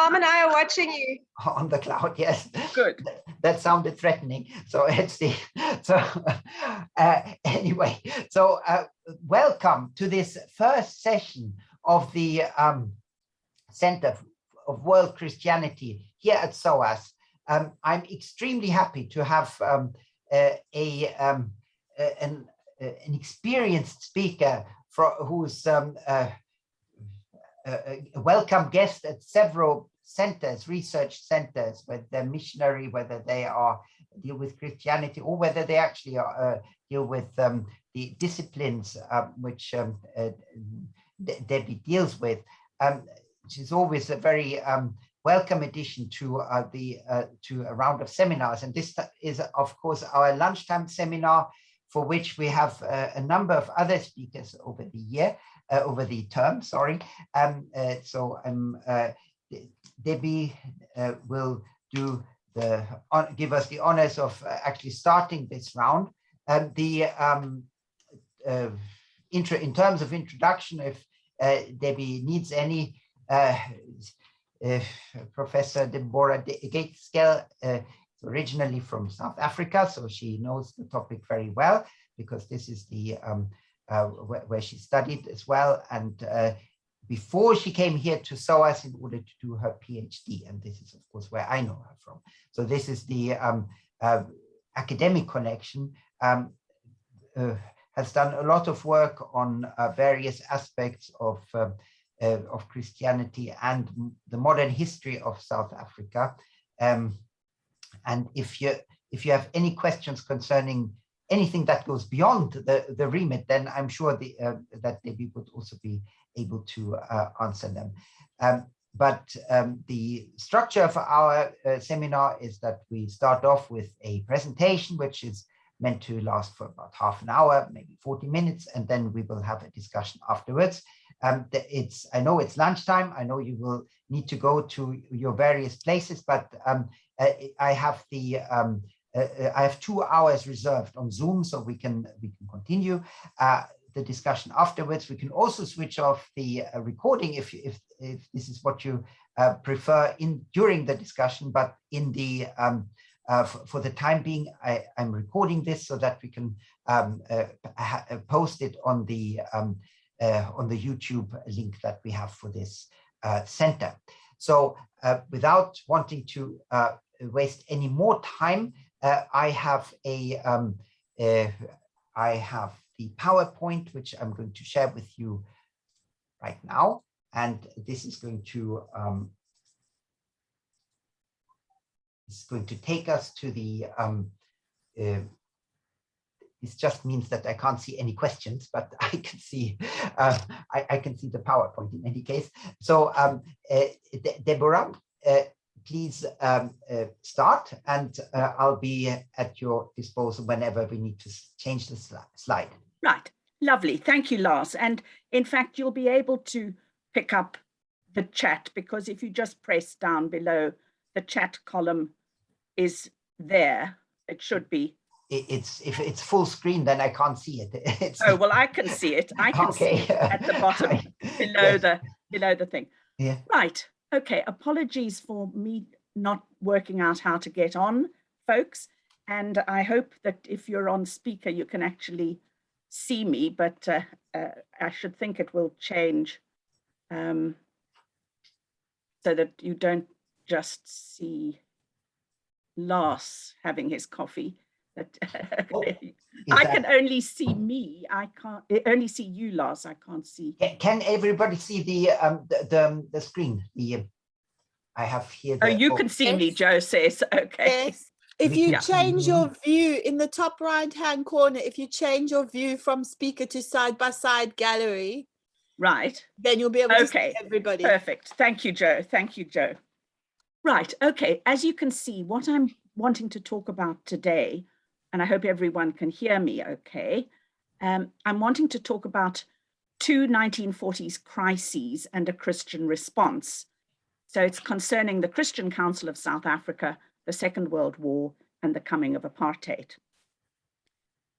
Mom and I are watching you. On the cloud, yes. Good. That sounded threatening. So let's see. so uh, anyway. So uh, welcome to this first session of the um, Center of World Christianity here at SOAS. Um, I'm extremely happy to have um, uh, a um, an, an experienced speaker for, who's um, uh, a welcome guest at several centers, research centers, whether they're missionary, whether they are deal with Christianity, or whether they actually are, uh, deal with um, the disciplines um, which um, uh, Debbie deals with. Um, she's always a very um, welcome addition to uh, the uh, to a round of seminars, and this is, of course, our lunchtime seminar, for which we have uh, a number of other speakers over the year. Uh, over the term, sorry. Um, uh, so um, uh, Debbie will do the give us the honors of actually starting this round. And the um, intro in terms of introduction, if Debbie needs any, Professor Deborah Gaitskell uh, originally from South Africa, so she knows the topic very well because this is the um, uh, where, where, she studied as well. And uh, before she came here to SOAS in order to do her PhD. And this is, of course, where I know her from. So this is the um, uh, academic connection. Um, uh, has done a lot of work on uh, various aspects of, uh, of Christianity and the modern history of South Africa. Um, and if you if you have any questions concerning anything that goes beyond the, the remit, then I'm sure the, uh, that Debbie would also be able to uh, answer them. Um, but um, the structure of our uh, seminar is that we start off with a presentation, which is meant to last for about half an hour, maybe 40 minutes, and then we will have a discussion afterwards. Um, it's I know it's lunchtime. I know you will need to go to your various places, but um, uh, I have the um, I have two hours reserved on Zoom, so we can we can continue uh, the discussion afterwards. We can also switch off the uh, recording if if if this is what you uh, prefer in during the discussion, but in the um, uh, for the time being, I, am recording this so that we can um, post it on the um, on the YouTube link that we have for this center. So without wanting to waste any more time, uh, I have a, um, uh, I have the PowerPoint, which I'm going to share with you right now. And this is going to, um, is going to take us to the, um, uh, this just means that I can't see any questions, but I can see uh, I, I, can see the PowerPoint in any case. So um, uh, Deborah, uh, please um, uh, start and uh, I'll be at your disposal whenever we need to change the sli slide. Right, lovely. Thank you, Lars. And in fact, you'll be able to pick up the chat because if you just press down below, the chat column is there. It should be. It's if it's full screen, then I can't see it. It's... Oh well, I can see it. I can okay. see it at the bottom below yes. the below the thing. Yeah. Right. Okay, apologies for me not working out how to get on, folks. And I hope that if you're on speaker, you can actually see me, but uh, uh, I should think it will change um, so that you don't just see Lars having his coffee. That oh, I can only see me. I can't only see you, Lars. I can't see. Can everybody see the um the the, the screen? The um, I have here. oh, you can see yes. me, Joe says. Okay. Yes. If you yeah. change your view in the top right hand corner, if you change your view from speaker to side by side gallery, right, then you'll be able to okay. see everybody. Perfect. Thank you, Joe. Thank you, Joe. Right. Okay. As you can see, what I'm wanting to talk about today and I hope everyone can hear me okay. Um, I'm wanting to talk about two 1940s crises and a Christian response. So it's concerning the Christian Council of South Africa, the Second World War, and the coming of apartheid.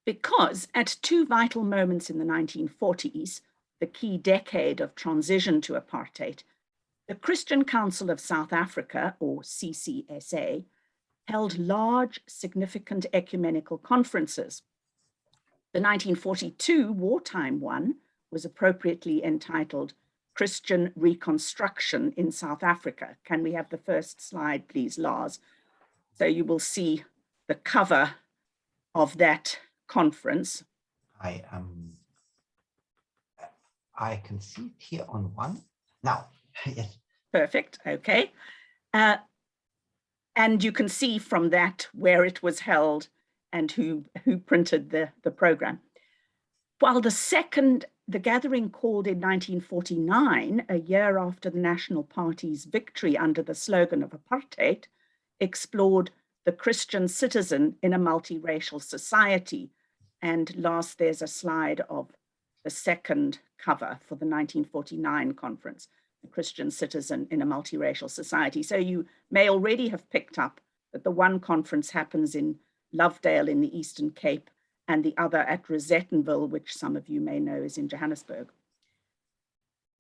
Because at two vital moments in the 1940s, the key decade of transition to apartheid, The Christian Council of South Africa, or CCSA, held large, significant ecumenical conferences. The 1942 wartime one was appropriately entitled Christian Reconstruction in South Africa. Can we have the first slide, please, Lars? So you will see the cover of that conference. I um I can see it here on one. Now, yes. Perfect, okay. Uh, and you can see from that where it was held and who, who printed the, the program. While the second, the gathering called in 1949, a year after the National Party's victory under the slogan of apartheid, explored the Christian citizen in a multiracial society. And last, there's a slide of the second cover for the 1949 conference, Christian citizen in a multiracial society. So you may already have picked up that the one conference happens in Lovedale in the Eastern Cape and the other at Rosettenville, which some of you may know is in Johannesburg.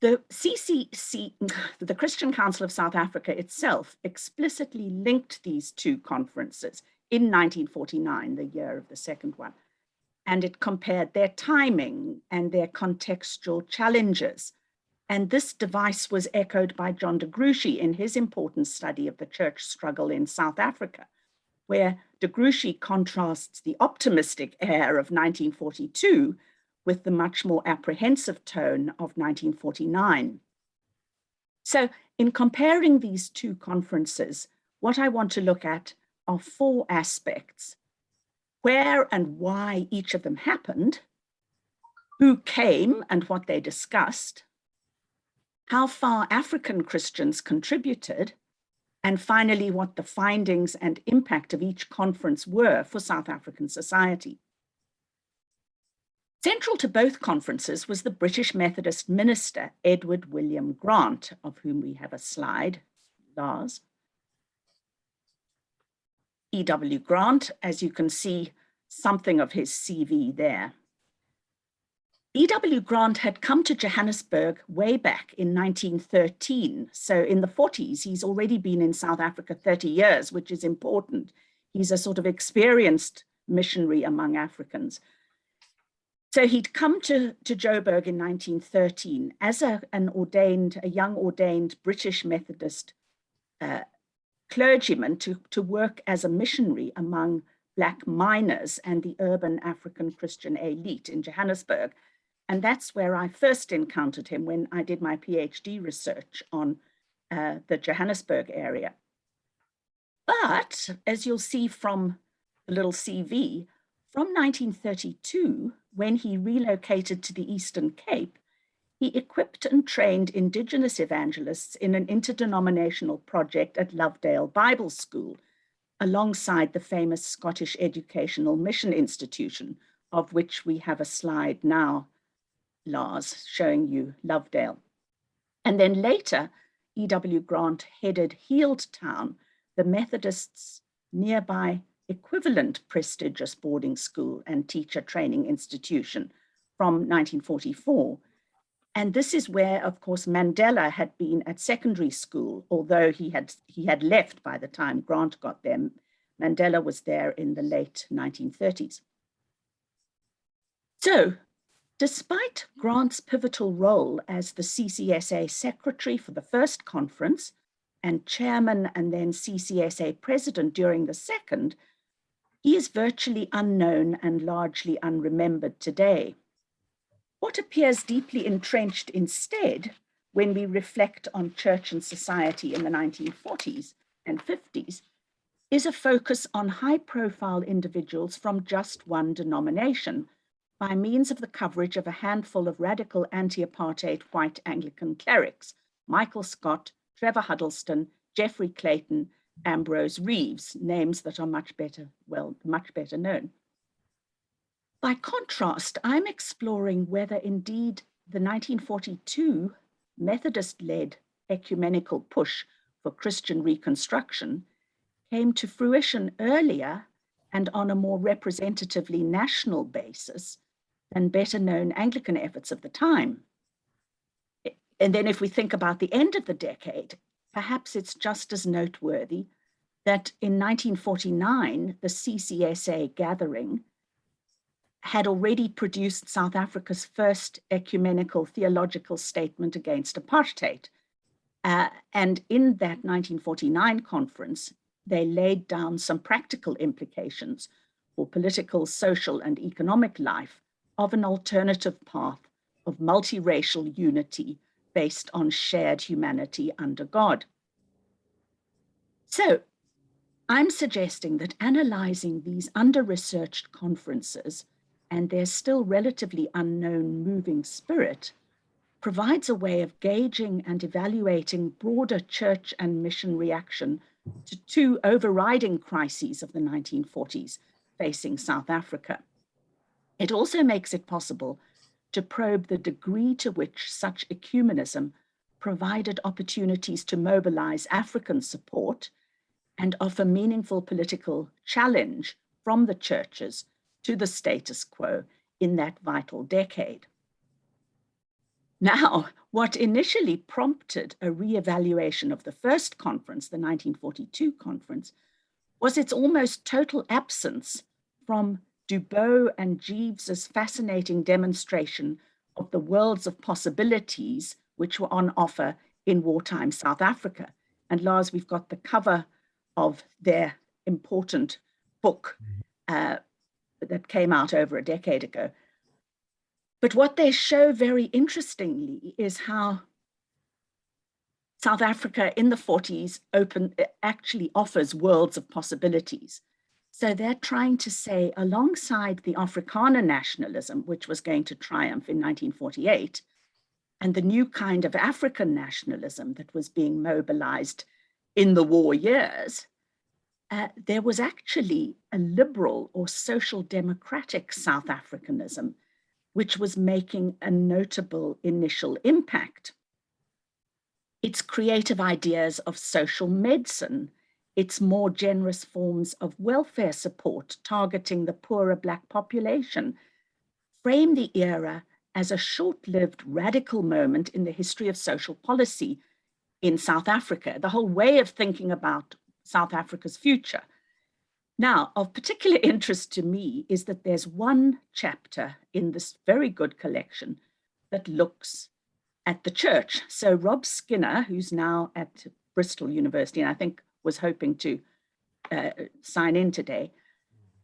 The CCC, the Christian Council of South Africa itself explicitly linked these two conferences in 1949, the year of the second one, and it compared their timing and their contextual challenges. And this device was echoed by John de Gruchy in his important study of the church struggle in South Africa, where de Gruchy contrasts the optimistic air of 1942 with the much more apprehensive tone of 1949. So in comparing these two conferences, what I want to look at are four aspects where and why each of them happened, who came and what they discussed, how far African Christians contributed, and finally what the findings and impact of each conference were for South African society. Central to both conferences was the British Methodist minister, Edward William Grant, of whom we have a slide, Lars. E.W. Grant, as you can see something of his CV there. E.W. Grant had come to Johannesburg way back in 1913. So in the 40s, he's already been in South Africa 30 years, which is important. He's a sort of experienced missionary among Africans. So he'd come to, to Joburg in 1913 as a, an ordained, a young ordained British Methodist uh, clergyman to, to work as a missionary among Black miners and the urban African Christian elite in Johannesburg. And that's where I first encountered him when I did my PhD research on uh, the Johannesburg area. But as you'll see from the little CV, from 1932, when he relocated to the Eastern Cape, he equipped and trained Indigenous evangelists in an interdenominational project at Lovedale Bible School, alongside the famous Scottish Educational Mission Institution, of which we have a slide now, Lars, showing you Lovedale. And then later, E.W. Grant headed Healdtown, the Methodists' nearby equivalent prestigious boarding school and teacher training institution from 1944. And this is where, of course, Mandela had been at secondary school, although he had, he had left by the time Grant got there. Mandela was there in the late 1930s. So, despite Grant's pivotal role as the CCSA secretary for the first conference and chairman and then CCSA president during the second, he is virtually unknown and largely unremembered today. What appears deeply entrenched instead when we reflect on church and society in the 1940s and 50s is a focus on high profile individuals from just one denomination by means of the coverage of a handful of radical anti-apartheid white Anglican clerics, Michael Scott, Trevor Huddleston, Geoffrey Clayton, Ambrose Reeves, names that are much better, well, much better known. By contrast, I'm exploring whether indeed the 1942 Methodist-led ecumenical push for Christian reconstruction came to fruition earlier and on a more representatively national basis than better known Anglican efforts of the time. and then if we think about the end of the decade, perhaps it's just as noteworthy that in 1949, the CCSA gathering had already produced South Africa's first ecumenical theological statement against apartheid. Uh, and in that 1949 conference, they laid down some practical implications for political, social, and economic life of an alternative path of multiracial unity based on shared humanity under God. So I'm suggesting that analyzing these under-researched conferences and their still relatively unknown moving spirit provides a way of gauging and evaluating broader church and mission reaction to two overriding crises of the 1940s facing South Africa. It also makes it possible to probe the degree to which such ecumenism provided opportunities to mobilize African support and offer meaningful political challenge from the churches to the status quo in that vital decade. Now, what initially prompted a re-evaluation of the first conference, the 1942 conference, was its almost total absence from Dubow and Jeeves's fascinating demonstration of the worlds of possibilities which were on offer in wartime South Africa. And Lars, we've got the cover of their important book uh, that came out over a decade ago. But what they show very interestingly is how South Africa in the 40s open actually offers worlds of possibilities. So they're trying to say alongside the Afrikaner nationalism, which was going to triumph in 1948, and the new kind of African nationalism that was being mobilized in the war years, uh, there was actually a liberal or social democratic South Africanism, which was making a notable initial impact. Its creative ideas of social medicine, its more generous forms of welfare support targeting the poorer Black population, frame the era as a short-lived radical moment in the history of social policy in South Africa, the whole way of thinking about South Africa's future. Now, of particular interest to me is that there's one chapter in this very good collection that looks at the church. So Rob Skinner, who's now at Bristol University, and I think was hoping to uh, sign in today,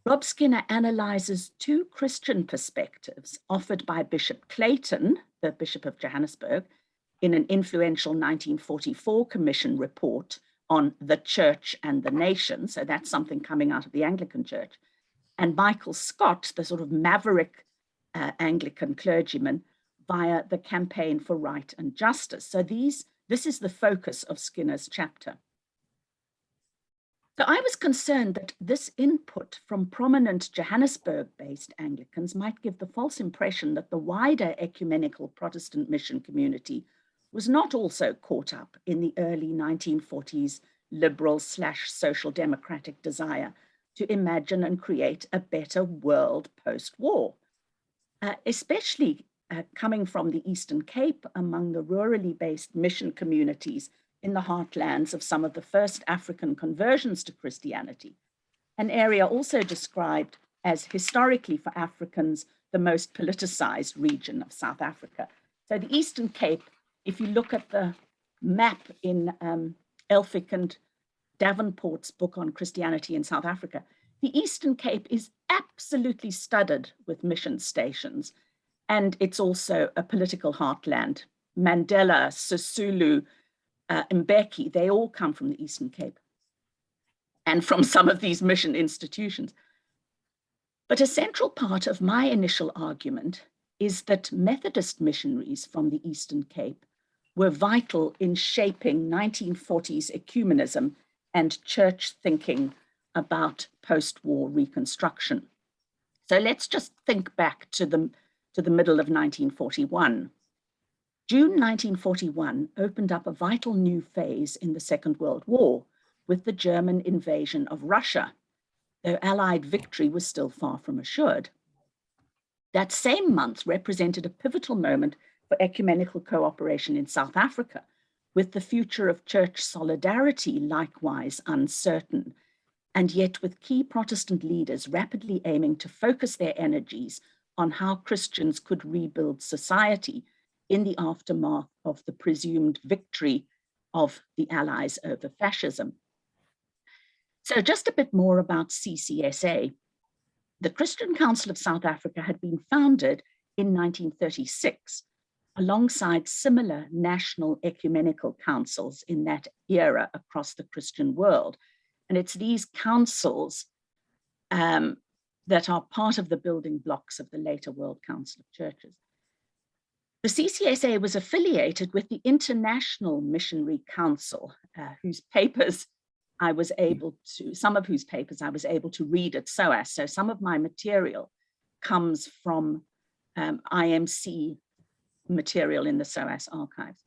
Rob Skinner analyzes two Christian perspectives offered by Bishop Clayton, the Bishop of Johannesburg, in an influential 1944 commission report on the church and the nation. So that's something coming out of the Anglican church. And Michael Scott, the sort of maverick uh, Anglican clergyman, via the campaign for right and justice. So these, this is the focus of Skinner's chapter. So I was concerned that this input from prominent Johannesburg-based Anglicans might give the false impression that the wider ecumenical Protestant mission community was not also caught up in the early 1940s liberal slash social democratic desire to imagine and create a better world post-war, uh, especially uh, coming from the Eastern Cape among the rurally based mission communities in the heartlands of some of the first African conversions to Christianity, an area also described as historically for Africans, the most politicized region of South Africa. So the Eastern Cape if you look at the map in um, Elphick and Davenport's book on Christianity in South Africa, the Eastern Cape is absolutely studded with mission stations. And it's also a political heartland. Mandela, Sisulu, uh, Mbeki, they all come from the Eastern Cape and from some of these mission institutions. But a central part of my initial argument is that Methodist missionaries from the Eastern Cape were vital in shaping 1940s ecumenism and church thinking about post-war reconstruction. So let's just think back to the, to the middle of 1941. June 1941 opened up a vital new phase in the Second World War with the German invasion of Russia, though Allied victory was still far from assured. That same month represented a pivotal moment for ecumenical cooperation in South Africa, with the future of church solidarity likewise uncertain, and yet with key Protestant leaders rapidly aiming to focus their energies on how Christians could rebuild society in the aftermath of the presumed victory of the Allies over fascism. So just a bit more about CCSA. The Christian Council of South Africa had been founded in 1936 alongside similar national ecumenical councils in that era across the Christian world. And it's these councils um, that are part of the building blocks of the later World Council of Churches. The CCSA was affiliated with the International Missionary Council, uh, whose papers I was able to, some of whose papers I was able to read at SOAS. So some of my material comes from um, IMC material in the SOAS archives.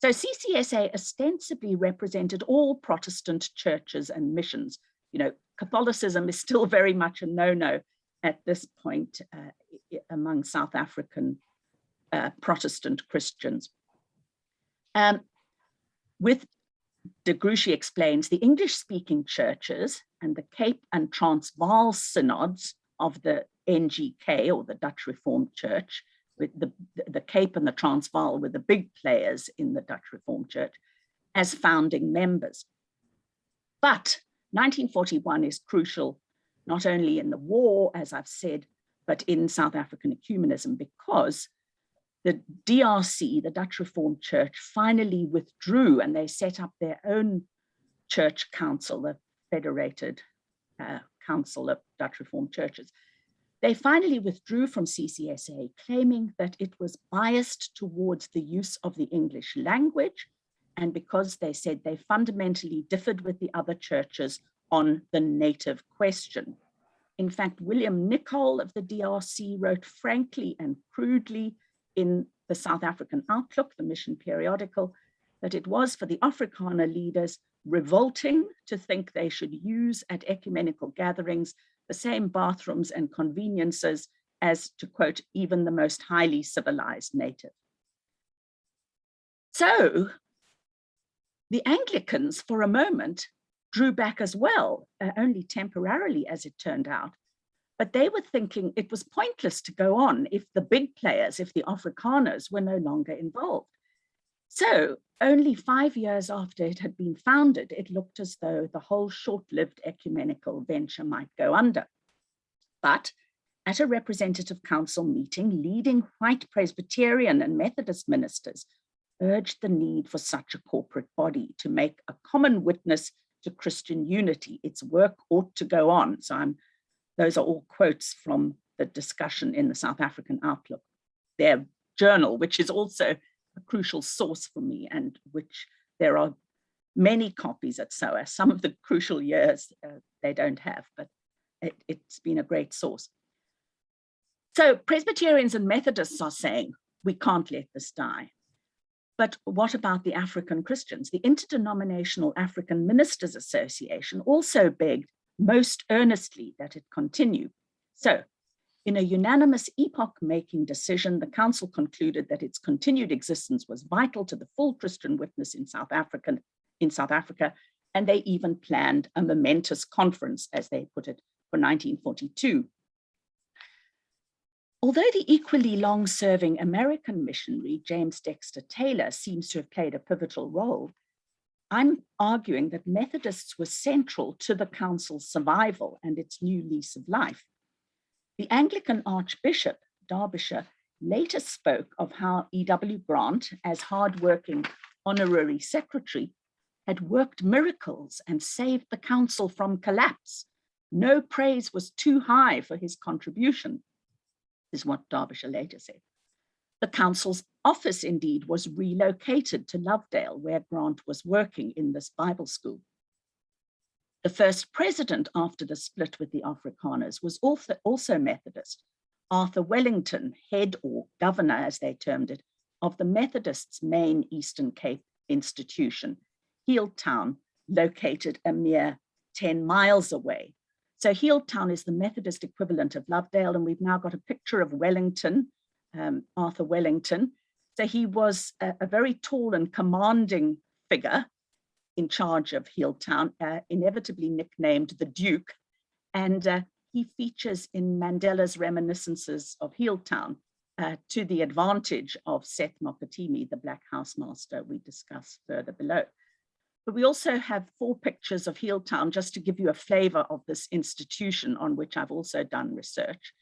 So CCSA ostensibly represented all Protestant churches and missions. You know, Catholicism is still very much a no-no at this point uh, among South African uh, Protestant Christians. Um, with de Gruchy explains, the English-speaking churches and the Cape and Transvaal synods of the NGK or the Dutch Reformed Church, with the, the Cape and the Transvaal were the big players in the Dutch Reformed Church as founding members. But 1941 is crucial, not only in the war, as I've said, but in South African ecumenism, because the DRC, the Dutch Reformed Church, finally withdrew and they set up their own church council, the Federated uh, Council of Dutch Reformed Churches. They finally withdrew from CCSA, claiming that it was biased towards the use of the English language, and because they said they fundamentally differed with the other churches on the native question. In fact, William Nicol of the DRC wrote frankly and crudely in the South African Outlook, the mission periodical, that it was for the Afrikaner leaders revolting to think they should use at ecumenical gatherings the same bathrooms and conveniences as, to quote, even the most highly civilized native. So the Anglicans, for a moment, drew back as well, uh, only temporarily as it turned out, but they were thinking it was pointless to go on if the big players, if the Afrikaners were no longer involved. So only five years after it had been founded, it looked as though the whole short-lived ecumenical venture might go under. But at a representative council meeting, leading white Presbyterian and Methodist ministers urged the need for such a corporate body to make a common witness to Christian unity. Its work ought to go on. So I'm those are all quotes from the discussion in the South African Outlook, their journal, which is also a crucial source for me and which there are many copies at SOAS. Some of the crucial years uh, they don't have, but it, it's been a great source. So Presbyterians and Methodists are saying, we can't let this die. But what about the African Christians? The Interdenominational African Ministers Association also begged most earnestly that it continue. So in a unanimous epoch-making decision, the council concluded that its continued existence was vital to the full Christian witness in South Africa, in South Africa, and they even planned a momentous conference, as they put it, for 1942. Although the equally long-serving American missionary, James Dexter Taylor, seems to have played a pivotal role, I'm arguing that Methodists were central to the council's survival and its new lease of life. The Anglican Archbishop, Darbyshire, later spoke of how E.W. Grant, as hardworking honorary secretary, had worked miracles and saved the council from collapse. No praise was too high for his contribution, is what Darbyshire later said. The council's office indeed was relocated to Lovedale where Grant was working in this Bible school. The first president after the split with the Afrikaners was also, Methodist, Arthur Wellington, head or governor as they termed it, of the Methodists' main Eastern Cape institution, Healdtown, located a mere 10 miles away. So Healdtown is the Methodist equivalent of Lovedale, and we've now got a picture of Wellington um, Arthur Wellington, So he was a, a very tall and commanding figure in charge of Healdtown, uh, inevitably nicknamed the Duke. And uh, he features in Mandela's reminiscences of Healdtown uh, to the advantage of Seth Mokitimi, the Black Housemaster we discuss further below. But we also have four pictures of Healdtown just to give you a flavor of this institution on which I've also done research.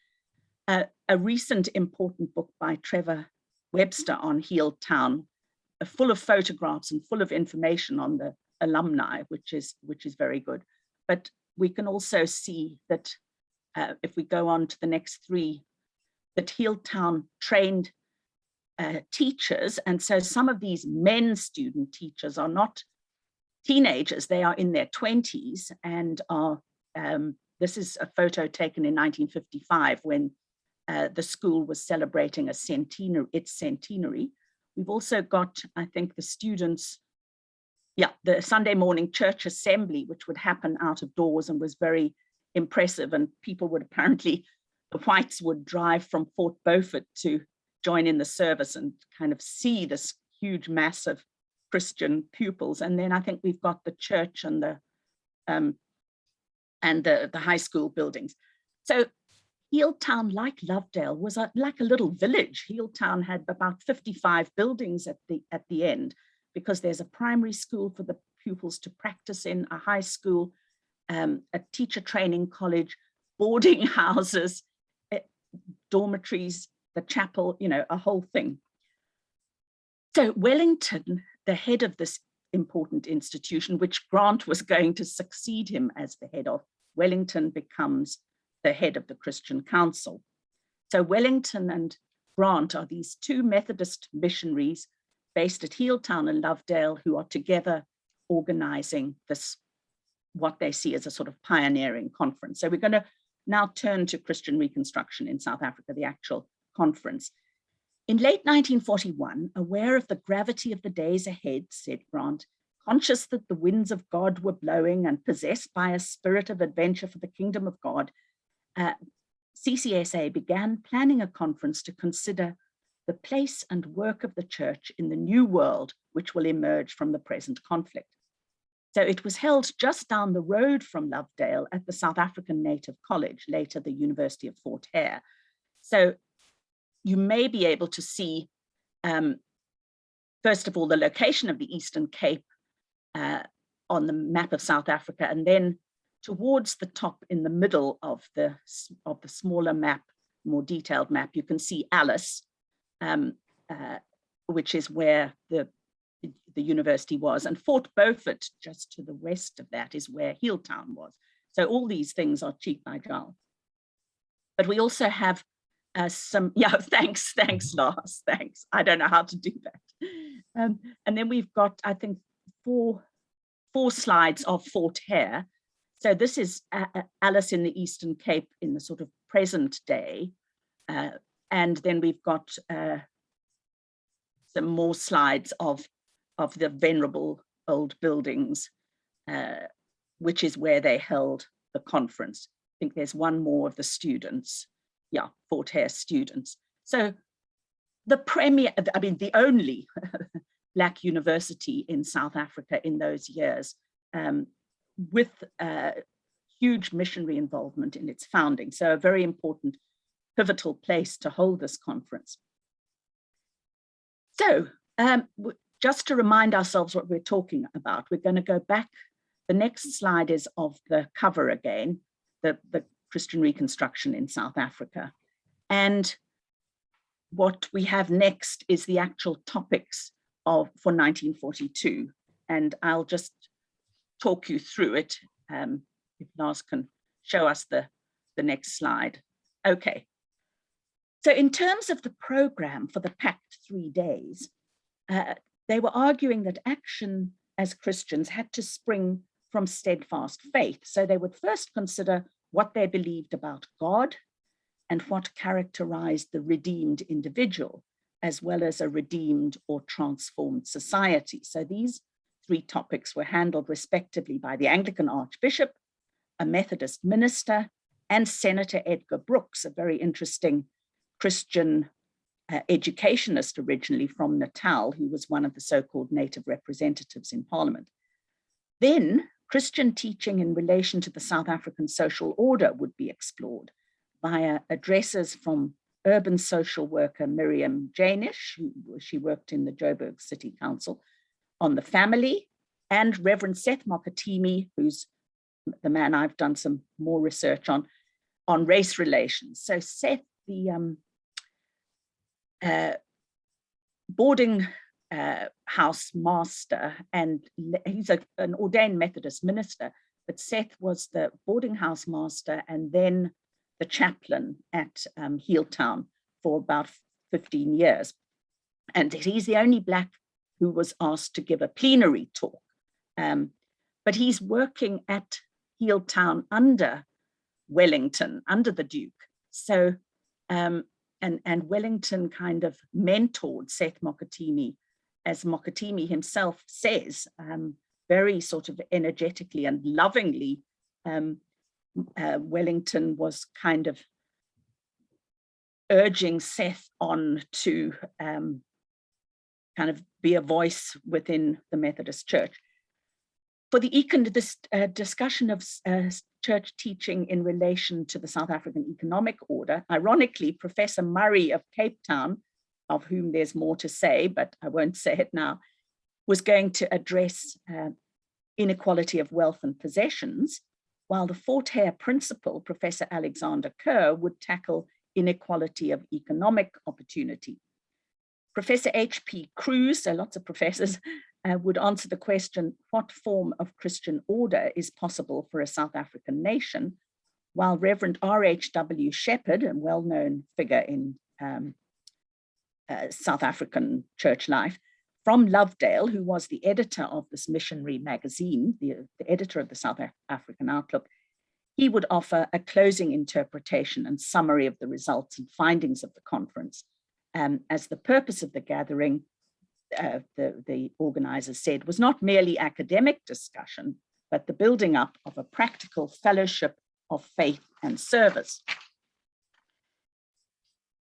Uh, a recent important book by Trevor Webster on Healdtown, uh, full of photographs and full of information on the alumni, which is, which is very good. But we can also see that uh, if we go on to the next three, that Healdtown trained uh, teachers. And so some of these men student teachers are not teenagers, they are in their 20s and are, um, this is a photo taken in 1955 when uh, the school was celebrating a centenary, its centenary. We've also got, I think, the students yeah, the Sunday morning church assembly, which would happen out of doors and was very impressive. And people would apparently, the whites would drive from Fort Beaufort to join in the service and kind of see this huge mass of Christian pupils. And then I think we've got the church and the um, and the, the high school buildings. So Healdtown, like Lovedale, was a, like a little village. Healdtown had about 55 buildings at the at the end because there's a primary school for the pupils to practice in, a high school, um, a teacher training college, boarding houses, eh, dormitories, the chapel, you know, a whole thing. So Wellington, the head of this important institution, which Grant was going to succeed him as the head of, Wellington becomes the head of the Christian Council. So Wellington and Grant are these two Methodist missionaries based at Healdtown and Lovedale who are together organizing this, what they see as a sort of pioneering conference. So we're going to now turn to Christian Reconstruction in South Africa, the actual conference. In late 1941, aware of the gravity of the days ahead, said Grant, conscious that the winds of God were blowing and possessed by a spirit of adventure for the kingdom of God, uh, CCSA began planning a conference to consider the place and work of the church in the new world which will emerge from the present conflict. So it was held just down the road from Lovedale at the South African Native College, later the University of Fort Hare. So you may be able to see, um, first of all, the location of the Eastern Cape uh, on the map of South Africa, and then towards the top in the middle of the, of the smaller map, more detailed map, you can see Alice, um, uh, which is where the, the university was. And Fort Beaufort, just to the west of that, is where Healdtown was. So all these things are cheek by jowl. But we also have uh, some, yeah, thanks, thanks, Lars, thanks. I don't know how to do that. Um, and then we've got, I think, four, four slides of Fort Hare. So this is Alice in the Eastern Cape in the sort of present day. Uh, and then we've got uh, some more slides of, of the venerable old buildings, uh, which is where they held the conference. I think there's one more of the students. Yeah, Fort Hare students. So the premier, I mean, the only Black university in South Africa in those years um, with uh, huge missionary involvement in its founding. So a very important pivotal place to hold this conference. So um, just to remind ourselves what we're talking about, we're going to go back. The next slide is of the cover again, the, the Christian Reconstruction in South Africa. And what we have next is the actual topics of for 1942. And I'll just talk you through it. Um, if Lars can show us the, the next slide. Okay, so in terms of the program for the packed three days, uh, they were arguing that action as Christians had to spring from steadfast faith. So they would first consider what they believed about God and what characterized the redeemed individual, as well as a redeemed or transformed society. So these three topics were handled respectively by the Anglican Archbishop, a Methodist minister, and Senator Edgar Brookes, a very interesting Christian uh, educationist originally from Natal, who was one of the so-called native representatives in parliament. Then Christian teaching in relation to the South African social order would be explored via addresses from urban social worker Miriam Janisch, who she worked in the Joburg City Council, on the family, and Reverend Seth Mokitimi, who's the man I've done some more research on, on race relations. So Seth, the um, uh, boarding uh, house master, and he's a, an ordained Methodist minister, but Seth was the boarding house master and then the chaplain at um, for about 15 years. And he's the only Black who was asked to give a plenary talk. Um, but he's working at Healdtown under Wellington, under the Duke. So, um, and, and Wellington kind of mentored Seth Mokitimi, as Mokitimi himself says, um, very sort of energetically and lovingly, um, uh, Wellington was kind of urging Seth on to um, kind of be a voice within the Methodist Church. For the econ this uh, discussion of uh, church teaching in relation to the South African Economic Order, ironically, Professor Murray of Cape Town, of whom there's more to say, but I won't say it now, was going to address uh, inequality of wealth and possessions, while the Fort Hare principal, Professor Alexander Kerr, would tackle inequality of economic opportunity. Professor H.P. Cruse, so lots of professors, uh, would answer the question, what form of Christian order is possible for a South African nation? While Reverend R.H.W. Shepherd, a well-known figure in um, uh, South African church life, from Lovedale, who was the editor of this missionary magazine, the, the editor of the South African Outlook, he would offer a closing interpretation and summary of the results and findings of the conference um, as the purpose of the gathering, uh, the, the organizers said, was not merely academic discussion, but the building up of a practical fellowship of faith and service.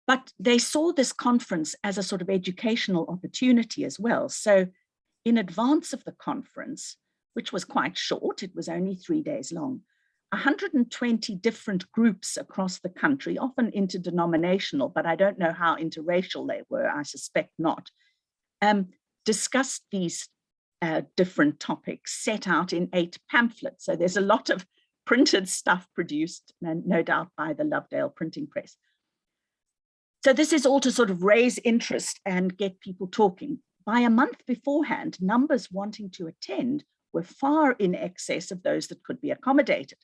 But they saw this conference as a sort of educational opportunity as well. So in advance of the conference, which was quite short, it was only three days long, 120 different groups across the country, often interdenominational, but I don't know how interracial they were, I suspect not, um, discussed these uh, different topics set out in eight pamphlets. So there's a lot of printed stuff produced, no doubt by the Lovedale printing press. So this is all to sort of raise interest and get people talking. By a month beforehand, numbers wanting to attend were far in excess of those that could be accommodated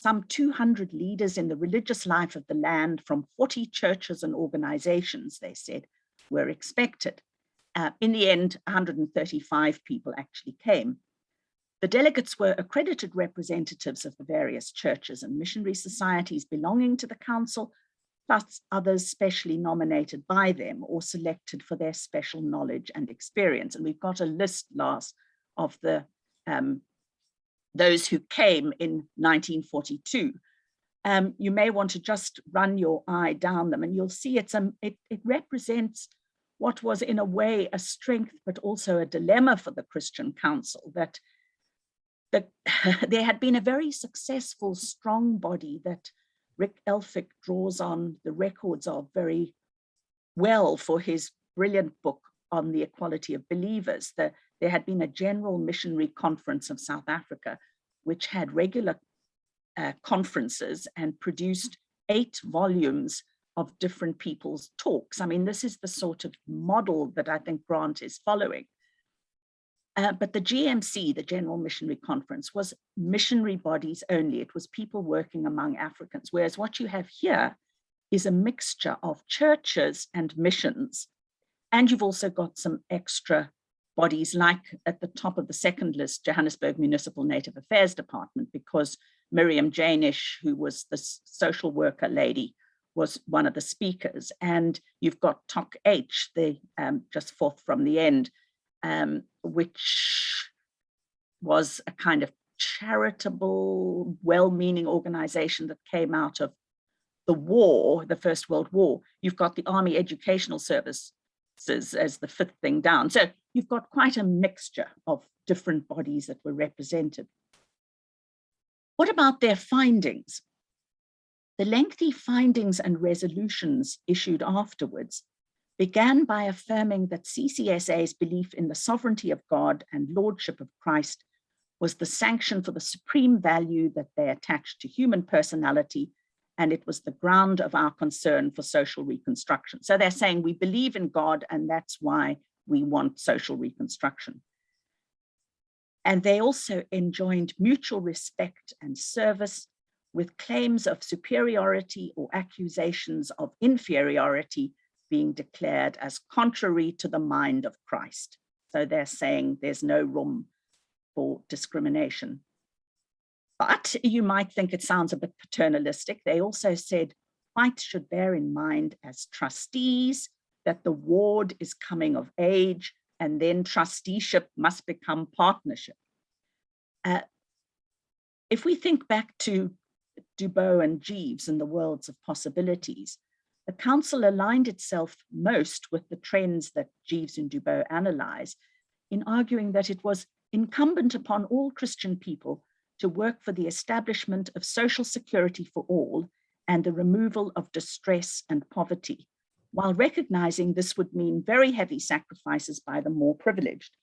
some 200 leaders in the religious life of the land from 40 churches and organizations, they said, were expected. Uh, in the end, 135 people actually came. The delegates were accredited representatives of the various churches and missionary societies belonging to the council, plus others specially nominated by them or selected for their special knowledge and experience. And we've got a list, Lars, of the um, those who came in 1942. Um, you may want to just run your eye down them and you'll see it's a, it, it represents what was in a way a strength, but also a dilemma for the Christian Council that the, there had been a very successful, strong body that Rick Elphick draws on the records of very well for his brilliant book on the equality of believers. The, there had been a general missionary conference of South Africa, which had regular uh, conferences and produced eight volumes of different people's talks. I mean, this is the sort of model that I think Grant is following. Uh, but the GMC, the General Missionary Conference, was missionary bodies only. It was people working among Africans, whereas what you have here is a mixture of churches and missions. And you've also got some extra bodies like at the top of the second list, Johannesburg Municipal Native Affairs Department, because Miriam Janisch, who was the social worker lady, was one of the speakers. And you've got TOC H, the um, just fourth from the end, um, which was a kind of charitable, well-meaning organization that came out of the war, the First World War, you've got the Army Educational Services as the fifth thing down. So you've got quite a mixture of different bodies that were represented. What about their findings? The lengthy findings and resolutions issued afterwards began by affirming that CCSA's belief in the sovereignty of God and lordship of Christ was the sanction for the supreme value that they attached to human personality, and it was the ground of our concern for social reconstruction. So they're saying we believe in God, and that's why we want social reconstruction. And they also enjoined mutual respect and service with claims of superiority or accusations of inferiority being declared as contrary to the mind of Christ. So they're saying there's no room for discrimination. But you might think it sounds a bit paternalistic. They also said whites should bear in mind as trustees that the ward is coming of age and then trusteeship must become partnership. Uh, if we think back to Dubow and Jeeves and the worlds of possibilities, the council aligned itself most with the trends that Jeeves and Dubow analyze in arguing that it was incumbent upon all Christian people to work for the establishment of social security for all and the removal of distress and poverty, while recognizing this would mean very heavy sacrifices by the more privileged.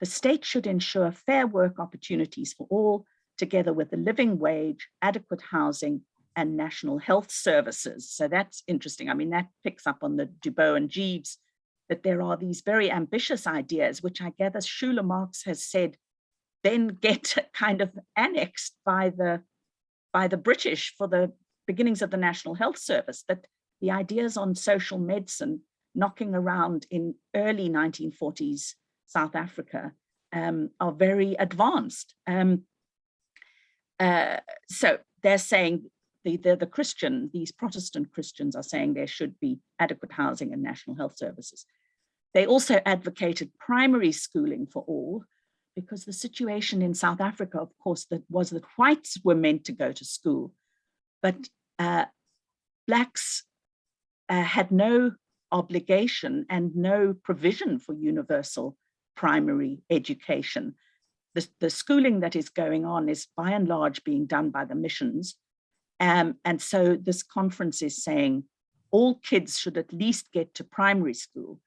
The state should ensure fair work opportunities for all, together with a living wage, adequate housing, and national health services. So that's interesting. I mean, that picks up on the Dubow and Jeeves, that there are these very ambitious ideas, which I gather Shula Marks has said, then get kind of annexed by the, by the British for the beginnings of the National Health Service, that the ideas on social medicine knocking around in early 1940s South Africa um, are very advanced. Um, uh, so they're saying the, the, the Christian, these Protestant Christians are saying there should be adequate housing and national health services. They also advocated primary schooling for all because the situation in South Africa, of course, that was that whites were meant to go to school, but uh, blacks uh, had no obligation and no provision for universal primary education. The, the schooling that is going on is by and large being done by the missions um, and so this conference is saying all kids should at least get to primary school.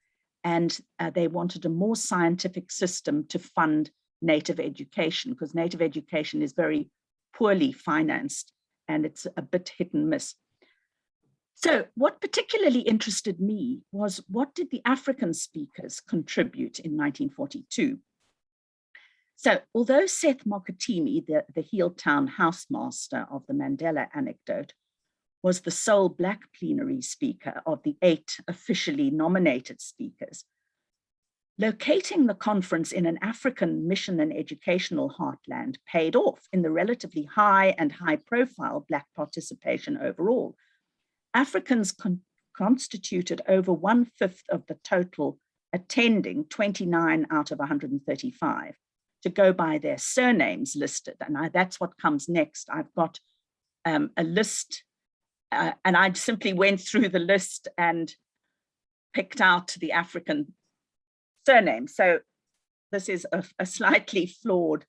And uh, they wanted a more scientific system to fund native education because native education is very poorly financed and it's a bit hit and miss. So what particularly interested me was what did the African speakers contribute in 1942? So although Seth Mokitimi, the, the Healdtown housemaster of the Mandela anecdote, was the sole Black plenary speaker of the eight officially nominated speakers, locating the conference in an African mission and educational heartland paid off in the relatively high and high profile Black participation overall. Africans con constituted over one fifth of the total attending 29 out of 135 to go by their surnames listed. And I, that's what comes next. I've got um, a list uh, and I simply went through the list and picked out the African surname. So this is a, a slightly flawed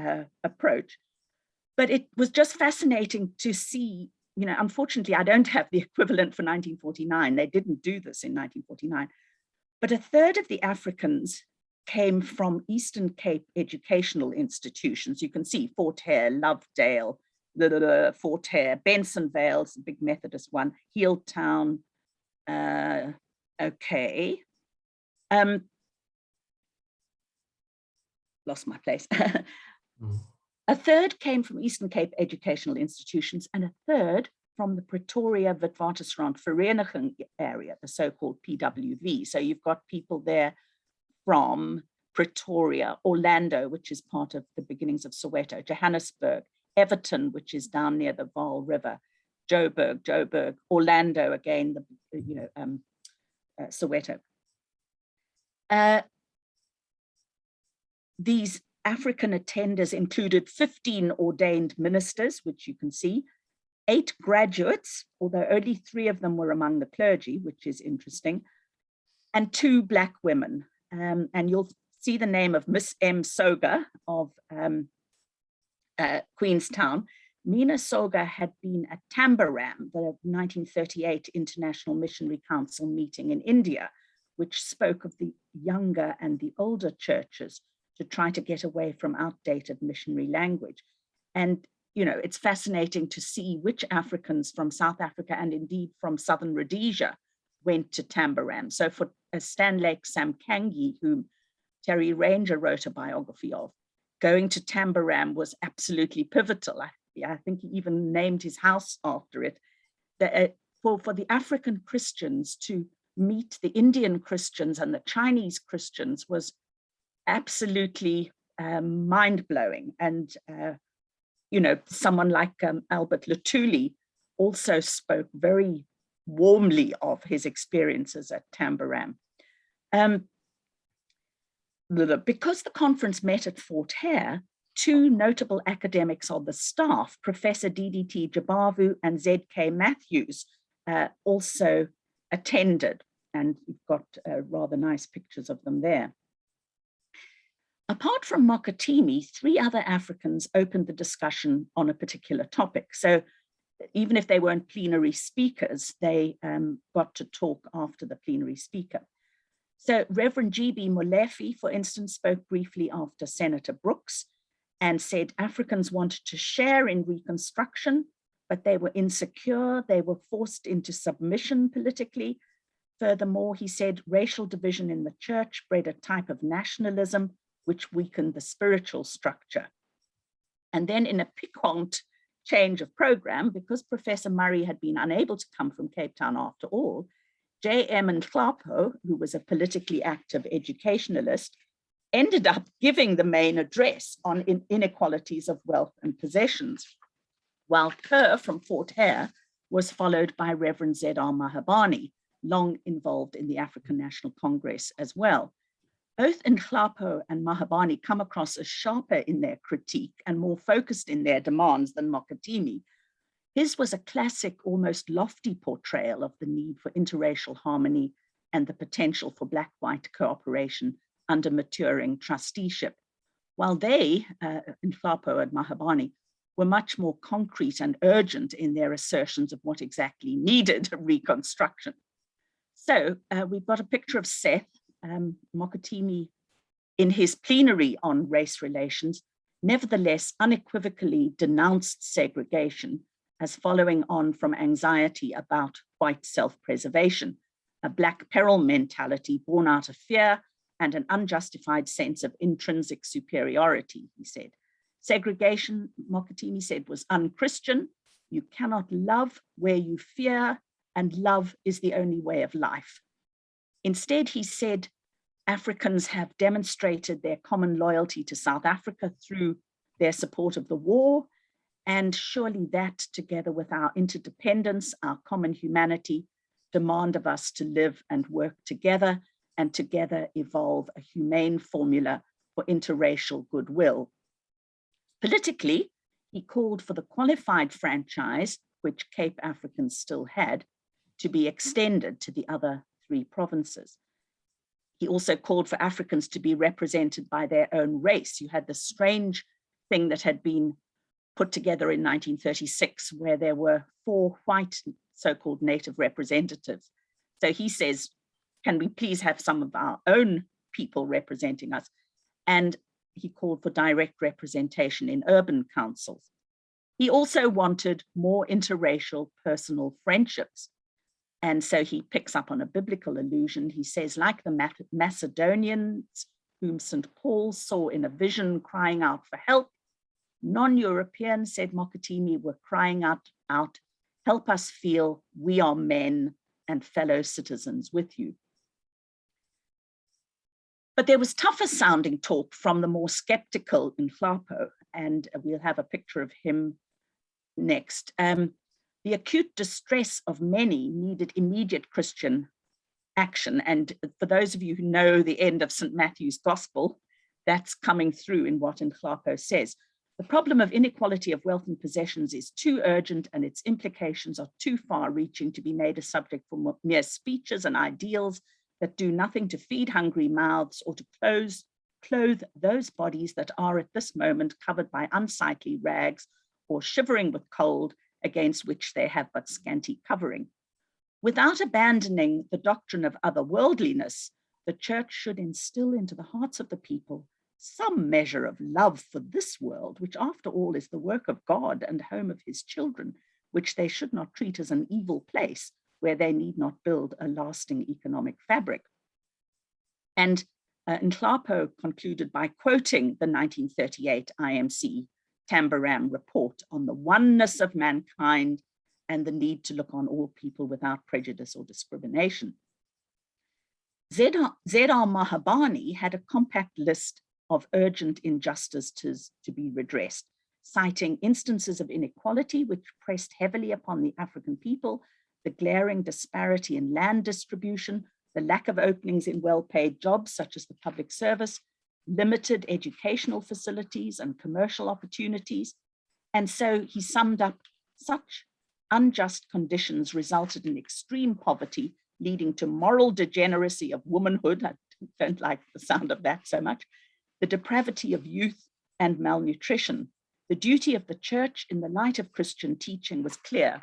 uh, approach. But it was just fascinating to see, you know, unfortunately, I don't have the equivalent for 1949. They didn't do this in 1949. But a third of the Africans came from Eastern Cape educational institutions. You can see Fort Hare, Lovedale, the, the, the Fort Hare, Bensonvale's a big Methodist one, Healdtown, uh, okay. Um, lost my place. mm. A third came from Eastern Cape educational institutions and a third from the Pretoria Witwatersrand Vereeniging area, the so-called PWV. So you've got people there from Pretoria, Orlando, which is part of the beginnings of Soweto, Johannesburg, Evaton, which is down near the Vaal River, Joburg, Joburg, Orlando, again, the, you know, um, uh, Soweto. Uh, these African attenders included 15 ordained ministers, which you can see, eight graduates, although only three of them were among the clergy, which is interesting, and two black women. Um, and you'll see the name of Miss M. Soga of um, uh, Queenstown. Mina Soga had been at Tambaram, the 1938 International Missionary Council meeting in India, which spoke of the younger and the older churches to try to get away from outdated missionary language. And, you know, it's fascinating to see which Africans from South Africa and indeed from Southern Rhodesia went to Tambaram. So for uh, Stanlake Samkange, whom Terry Ranger wrote a biography of, going to Tambaram was absolutely pivotal. I, I think he even named his house after it. Uh, for, for the African Christians to meet the Indian Christians and the Chinese Christians was absolutely um, mind-blowing. And, uh, you know, someone like um, Albert Luthuli also spoke very warmly of his experiences at Tambaram. Um, because the conference met at Fort Hare, two notable academics on the staff, Professor DDT Jabavu and ZK Matthews, uh, also attended, and you've got uh, rather nice pictures of them there. Apart from Mokitimi, three other Africans opened the discussion on a particular topic. So even if they weren't plenary speakers, they um, got to talk after the plenary speaker. So Reverend G.B. Molefe, for instance, spoke briefly after Senator Brookes and said Africans wanted to share in reconstruction, but they were insecure, they were forced into submission politically. Furthermore, he said racial division in the church bred a type of nationalism which weakened the spiritual structure. And then in a piquant change of program, because Professor Murray had been unable to come from Cape Town after all, J.M. Nhlapo, who was a politically active educationalist, ended up giving the main address on inequalities of wealth and possessions, while Kerr from Fort Hare was followed by Reverend Z.R. Mahabane, long involved in the African National Congress as well. Both Nhlapo and Mahabane come across as sharper in their critique and more focused in their demands than Mokitimi, his was a classic, almost lofty portrayal of the need for interracial harmony and the potential for Black-white cooperation under maturing trusteeship, while they, uh, Nhlapo and Mahabane, were much more concrete and urgent in their assertions of what exactly needed reconstruction. So uh, we've got a picture of Seth um, in his plenary on race relations, nevertheless unequivocally denounced segregation as following on from anxiety about white self-preservation, a black peril mentality born out of fear and an unjustified sense of intrinsic superiority, he said. Segregation, Mokitimi said, was unchristian. You cannot love where you fear, and love is the only way of life. Instead, he said, Africans have demonstrated their common loyalty to South Africa through their support of the war and surely that together with our interdependence, our common humanity, demand of us to live and work together and together evolve a humane formula for interracial goodwill. Politically, he called for the qualified franchise, which Cape Africans still had, to be extended to the other three provinces. He also called for Africans to be represented by their own race. You had the strange thing that had been put together in 1936 where there were four white so-called native representatives. So he says, can we please have some of our own people representing us? And he called for direct representation in urban councils. He also wanted more interracial personal friendships. And so he picks up on a biblical allusion. He says, like the Macedonians, whom St. Paul saw in a vision crying out for help, non-Europeans, said Mokitimi, were crying out, out, help us feel we are men and fellow citizens with you. But there was tougher sounding talk from the more skeptical Nhlapo, and we'll have a picture of him next. Um, the acute distress of many needed immediate Christian action. And for those of you who know the end of St. Matthew's Gospel, that's coming through in what Nhlapo says. The problem of inequality of wealth and possessions is too urgent and its implications are too far reaching to be made a subject for mere speeches and ideals that do nothing to feed hungry mouths or to close, clothe those bodies that are at this moment covered by unsightly rags or shivering with cold against which they have but scanty covering. Without abandoning the doctrine of otherworldliness, the church should instill into the hearts of the people some measure of love for this world, which after all is the work of God and home of his children, which they should not treat as an evil place where they need not build a lasting economic fabric. And uh, Nhlapo concluded by quoting the 1938 IMC Tambaram report on the oneness of mankind and the need to look on all people without prejudice or discrimination. Z.R. Mahabane had a compact list of urgent injustices to be redressed, citing instances of inequality which pressed heavily upon the African people, the glaring disparity in land distribution, the lack of openings in well-paid jobs such as the public service, limited educational facilities and commercial opportunities. And so he summed up such unjust conditions resulted in extreme poverty, leading to moral degeneracy of womanhood. I don't like the sound of that so much, the depravity of youth and malnutrition. The duty of the church in the light of Christian teaching was clear.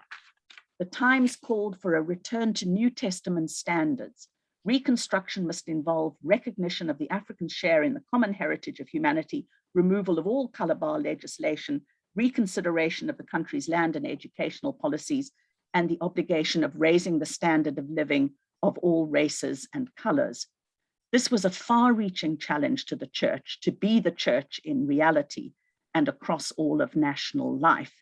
The times called for a return to New Testament standards. Reconstruction must involve recognition of the African share in the common heritage of humanity, removal of all color bar legislation, reconsideration of the country's land and educational policies, and the obligation of raising the standard of living of all races and colors. This was a far-reaching challenge to the church to be the church in reality and across all of national life.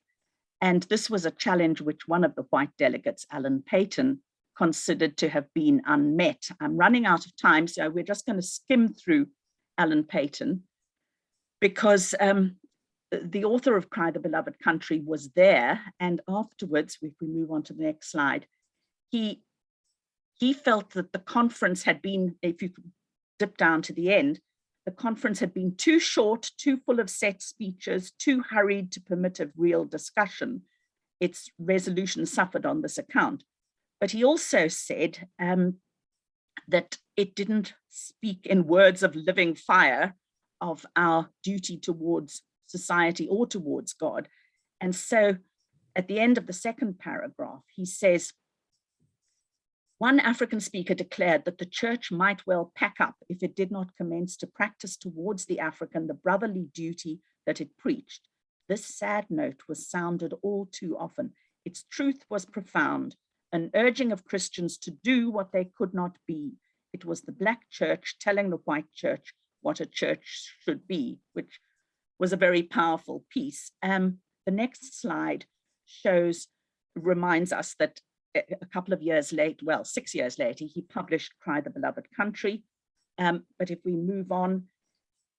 And this was a challenge which one of the white delegates, Alan Paton, considered to have been unmet. I'm running out of time, so we're just going to skim through Alan Paton because um, the author of Cry the Beloved Country was there. And afterwards, if we move on to the next slide, he he felt that the conference had been, if you dip down to the end, the conference had been too short, too full of set speeches, too hurried to permit of real discussion. Its resolution suffered on this account. But he also said um, that it didn't speak in words of living fire of our duty towards society or towards God. And so at the end of the second paragraph, he says, one African speaker declared that the church might well pack up if it did not commence to practice towards the African the brotherly duty that it preached. This sad note was sounded all too often. Its truth was profound, an urging of Christians to do what they could not be. It was the black church telling the white church what a church should be, which was a very powerful piece. Um, the next slide shows, reminds us that a couple of years late, well, six years later, he published Cry the Beloved Country. Um, but if we move on,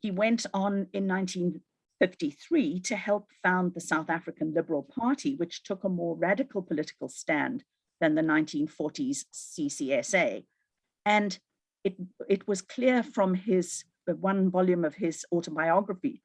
he went on in 1953 to help found the South African Liberal Party, which took a more radical political stand than the 1940s CCSA. And it, it was clear from his one volume of his autobiography,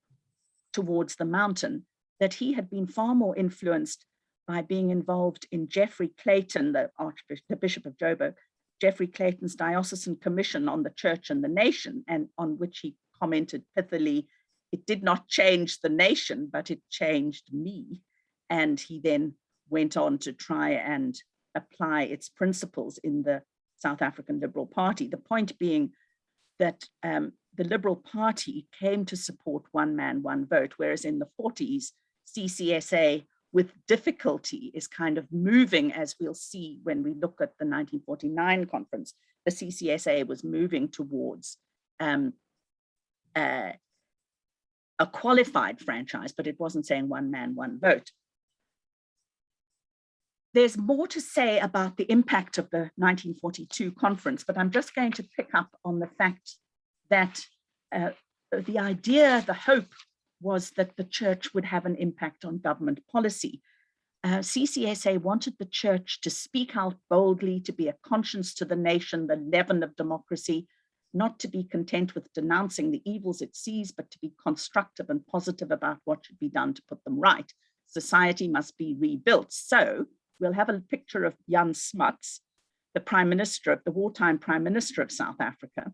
Towards the Mountain, that he had been far more influenced by being involved in Geoffrey Clayton, the Archbishop, the Bishop of Joburg, Geoffrey Clayton's diocesan commission on the church and the nation, and on which he commented pithily, it did not change the nation, but it changed me. And he then went on to try and apply its principles in the South African Liberal Party. The point being that um, the Liberal Party came to support one man, one vote, whereas in the 40s, CCSA with difficulty is kind of moving, as we'll see when we look at the 1949 conference, the CCSA was moving towards um, uh, a qualified franchise, but it wasn't saying one man, one vote. There's more to say about the impact of the 1942 conference, but I'm just going to pick up on the fact that uh, the idea, the hope was that the church would have an impact on government policy. Uh, CCSA wanted the church to speak out boldly, to be a conscience to the nation, the leaven of democracy, not to be content with denouncing the evils it sees, but to be constructive and positive about what should be done to put them right. Society must be rebuilt. So we'll have a picture of Jan Smuts, the prime minister of the wartime prime minister of South Africa.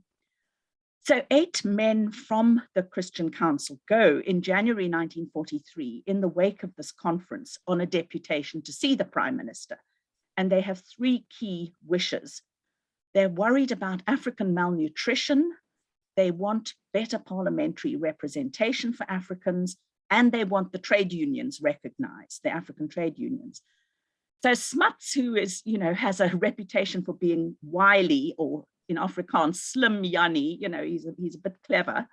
So eight men from the Christian Council go in January 1943 in the wake of this conference on a deputation to see the prime minister. And they have three key wishes. They're worried about African malnutrition. They want better parliamentary representation for Africans, and they want the trade unions recognized, the African trade unions. So Smuts, who is, you know, has a reputation for being wily or in Afrikaans, slim Jannie, you know, he's a, he's a bit clever.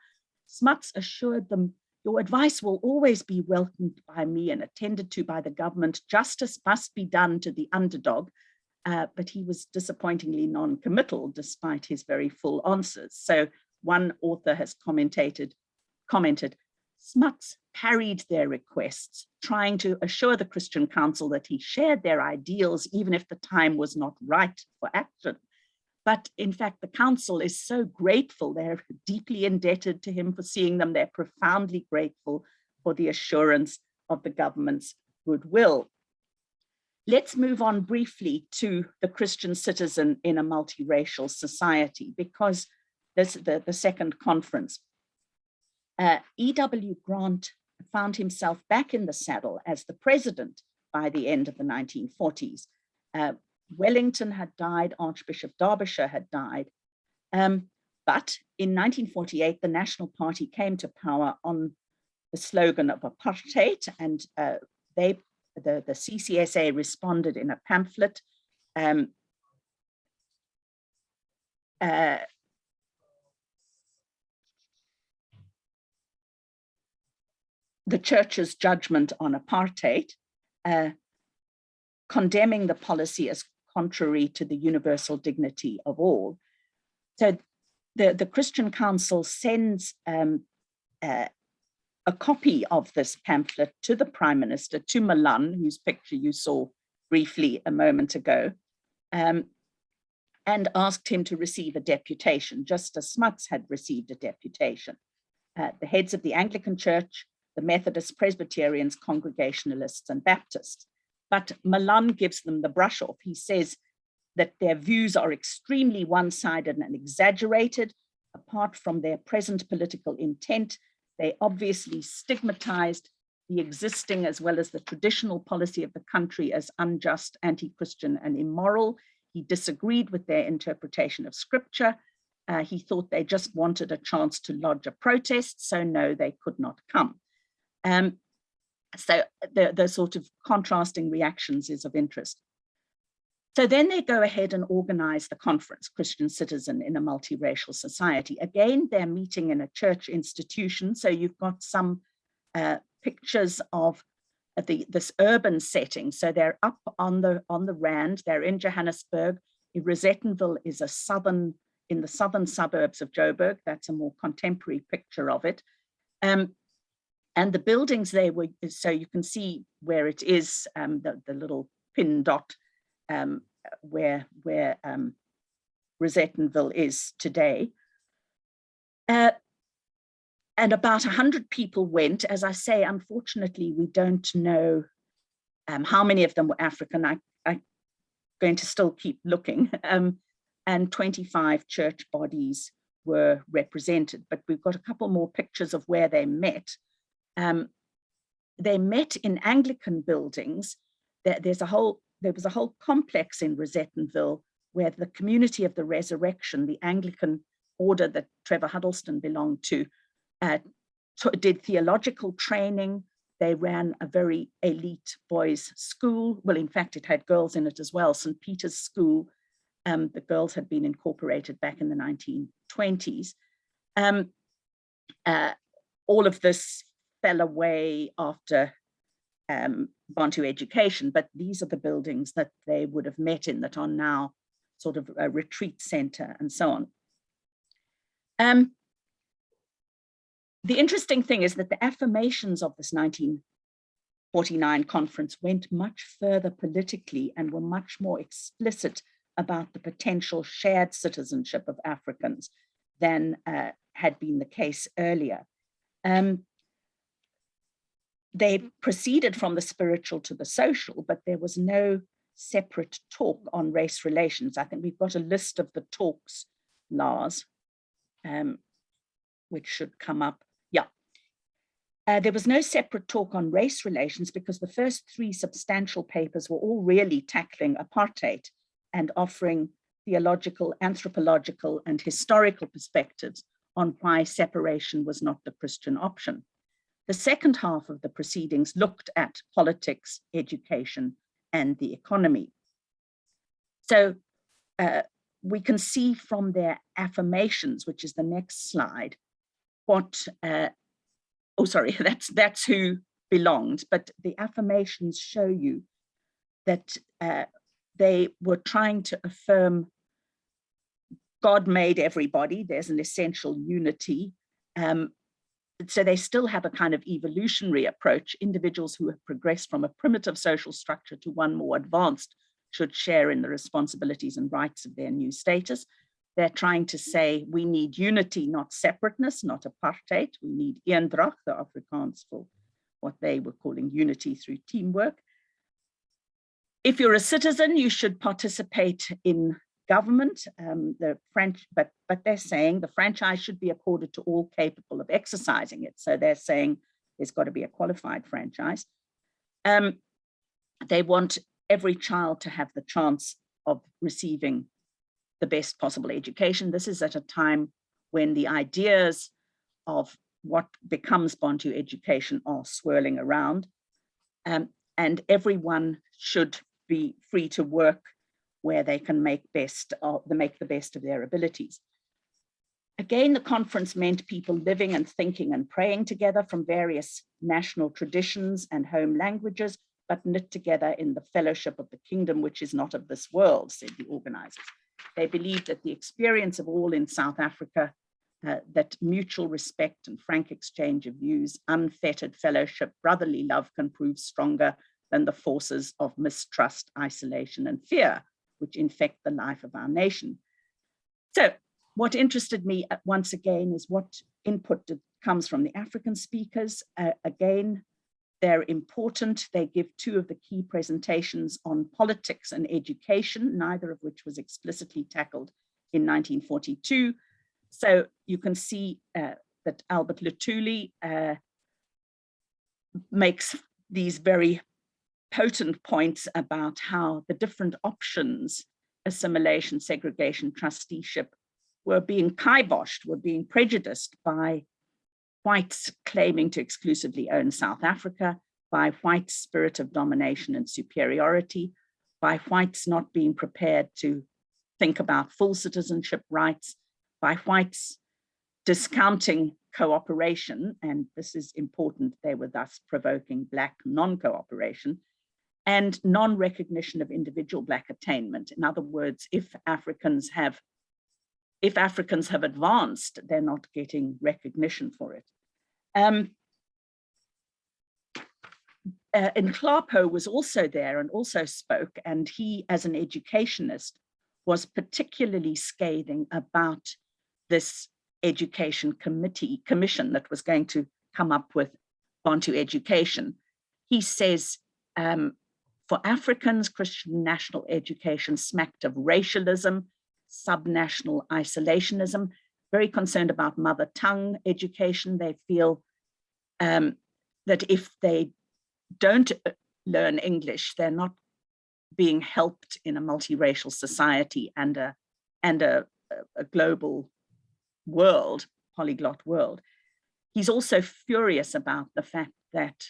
Smuts assured them, your advice will always be welcomed by me and attended to by the government. Justice must be done to the underdog. Uh, but he was disappointingly non-committal despite his very full answers. So one author has commented, commented, Smuts parried their requests, trying to assure the Christian Council that he shared their ideals, even if the time was not right for action. But in fact, the council is so grateful. They're deeply indebted to him for seeing them. They're profoundly grateful for the assurance of the government's goodwill. Let's move on briefly to the Christian citizen in a multiracial society, because this the, the second conference. Uh, E.W. Grant found himself back in the saddle as the president by the end of the 1940s. Uh, Wellington had died, Archbishop Darbyshire had died. Um, but in 1948, the National Party came to power on the slogan of apartheid and uh, they, the, the CCSA responded in a pamphlet um, uh, the church's judgment on apartheid, uh, condemning the policy as contrary to the universal dignity of all. So the, the Christian Council sends um, uh, a copy of this pamphlet to the Prime Minister, to Malan, whose picture you saw briefly a moment ago, um, and asked him to receive a deputation, just as Smuts had received a deputation. Uh, the heads of the Anglican Church, the Methodists, Presbyterians, Congregationalists, and Baptists. But Malan gives them the brush off. He says that their views are extremely one-sided and exaggerated. Apart from their present political intent, they obviously stigmatized the existing as well as the traditional policy of the country as unjust, anti-Christian and immoral. He disagreed with their interpretation of scripture. Uh, he thought they just wanted a chance to lodge a protest, so no, they could not come. Um, so the, the sort of contrasting reactions is of interest. So then they go ahead and organize the conference, Christian Citizen in a Multiracial Society. Again, they're meeting in a church institution. So you've got some uh, pictures of the, this urban setting. So they're up on the, on the Rand, they're in Johannesburg. Rosettenville is a southern, in the southern suburbs of Joburg. That's a more contemporary picture of it. Um, and the buildings they were, so you can see where it is, um, the, the little pin dot um, where, where um, Rosettenville is today. Uh, and about 100 people went. As I say, unfortunately, we don't know um, how many of them were African. I, am going to still keep looking. Um, and 25 church bodies were represented, but we've got a couple more pictures of where they met. Um, they met in Anglican buildings. There, there's a whole, there was a whole complex in Rosettenville where the community of the resurrection, the Anglican order that Trevor Huddleston belonged to, uh, did theological training. They ran a very elite boys school. Well, in fact, it had girls in it as well, St. Peter's School. Um, the girls had been incorporated back in the 1920s. Um, uh, all of this fell away after um, Bantu education, but these are the buildings that they would have met in that are now sort of a retreat center and so on. Um, the interesting thing is that the affirmations of this 1949 conference went much further politically and were much more explicit about the potential shared citizenship of Africans than uh, had been the case earlier. Um, they proceeded from the spiritual to the social, but there was no separate talk on race relations. I think we've got a list of the talks, Lars, um, which should come up. Yeah. Uh, there was no separate talk on race relations because the first three substantial papers were all really tackling apartheid and offering theological, anthropological, and historical perspectives on why separation was not the Christian option. The second half of the proceedings looked at politics, education, and the economy. So uh, we can see from their affirmations, which is the next slide, what, uh, oh, sorry, that's, that's who belonged, but the affirmations show you that uh, they were trying to affirm God made everybody, there's an essential unity. Um, so they still have a kind of evolutionary approach. Individuals who have progressed from a primitive social structure to one more advanced should share in the responsibilities and rights of their new status. They're trying to say we need unity, not separateness, not apartheid. We need eendracht, the Afrikaans for what they were calling unity through teamwork. If you're a citizen, you should participate in government, um, the French, but, but they're saying the franchise should be accorded to all capable of exercising it. So they're saying there's got to be a qualified franchise. Um, they want every child to have the chance of receiving the best possible education. This is at a time when the ideas of what becomes Bantu education are swirling around. Um, and everyone should be free to work where they can make best of the make the best of their abilities. Again, the conference meant people living and thinking and praying together from various national traditions and home languages, but knit together in the fellowship of the kingdom, which is not of this world, said the organizers. They believed that the experience of all in South Africa, uh, that mutual respect and frank exchange of views, unfettered fellowship, brotherly love can prove stronger than the forces of mistrust, isolation, and fear which infect the life of our nation. So what interested me uh, once again is what input comes from the African speakers. Uh, again, they're important. They give two of the key presentations on politics and education, neither of which was explicitly tackled in 1942. So you can see uh, that Albert Luthuli uh, makes these very potent points about how the different options, assimilation, segregation, trusteeship, were being kiboshed, were being prejudiced by whites claiming to exclusively own South Africa, by whites' spirit of domination and superiority, by whites not being prepared to think about full citizenship rights, by whites discounting cooperation, and this is important, they were thus provoking Black non-cooperation, and non-recognition of individual black attainment. In other words, if Africans have if Africans have advanced, they're not getting recognition for it. Um, uh, was also there and also spoke, and he, as an educationist, was particularly scathing about this education committee commission that was going to come up with Bantu education. He says um, for Africans, Christian national education smacked of racialism, subnational isolationism, very concerned about mother tongue education. They feel um, that if they don't uh, learn English, they're not being helped in a multiracial society and a, and a, a global world, polyglot world. He's also furious about the fact that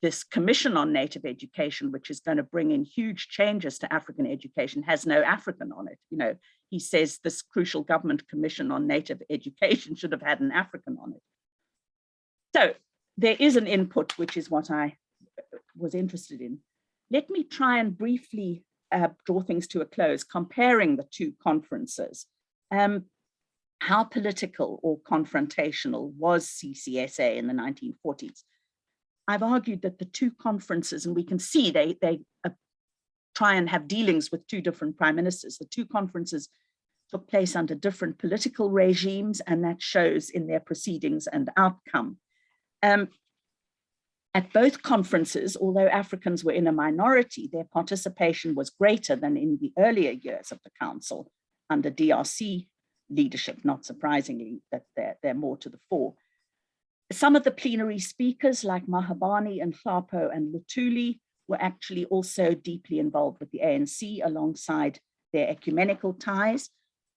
this commission on native education, which is going to bring in huge changes to African education, has no African on it. You know, he says this crucial government commission on native education should have had an African on it. So there is an input, which is what I was interested in. Let me try and briefly uh, draw things to a close, comparing the two conferences. Um, how political or confrontational was CCSA in the 1940s? I've argued that the two conferences, and we can see they, they uh, try and have dealings with two different prime ministers, the two conferences took place under different political regimes, and that shows in their proceedings and outcome. Um, at both conferences, although Africans were in a minority, their participation was greater than in the earlier years of the council under DRC leadership, not surprisingly, that they're, they're more to the fore. Some of the plenary speakers like Mahabane and Nhlapo and Luthuli were actually also deeply involved with the ANC alongside their ecumenical ties.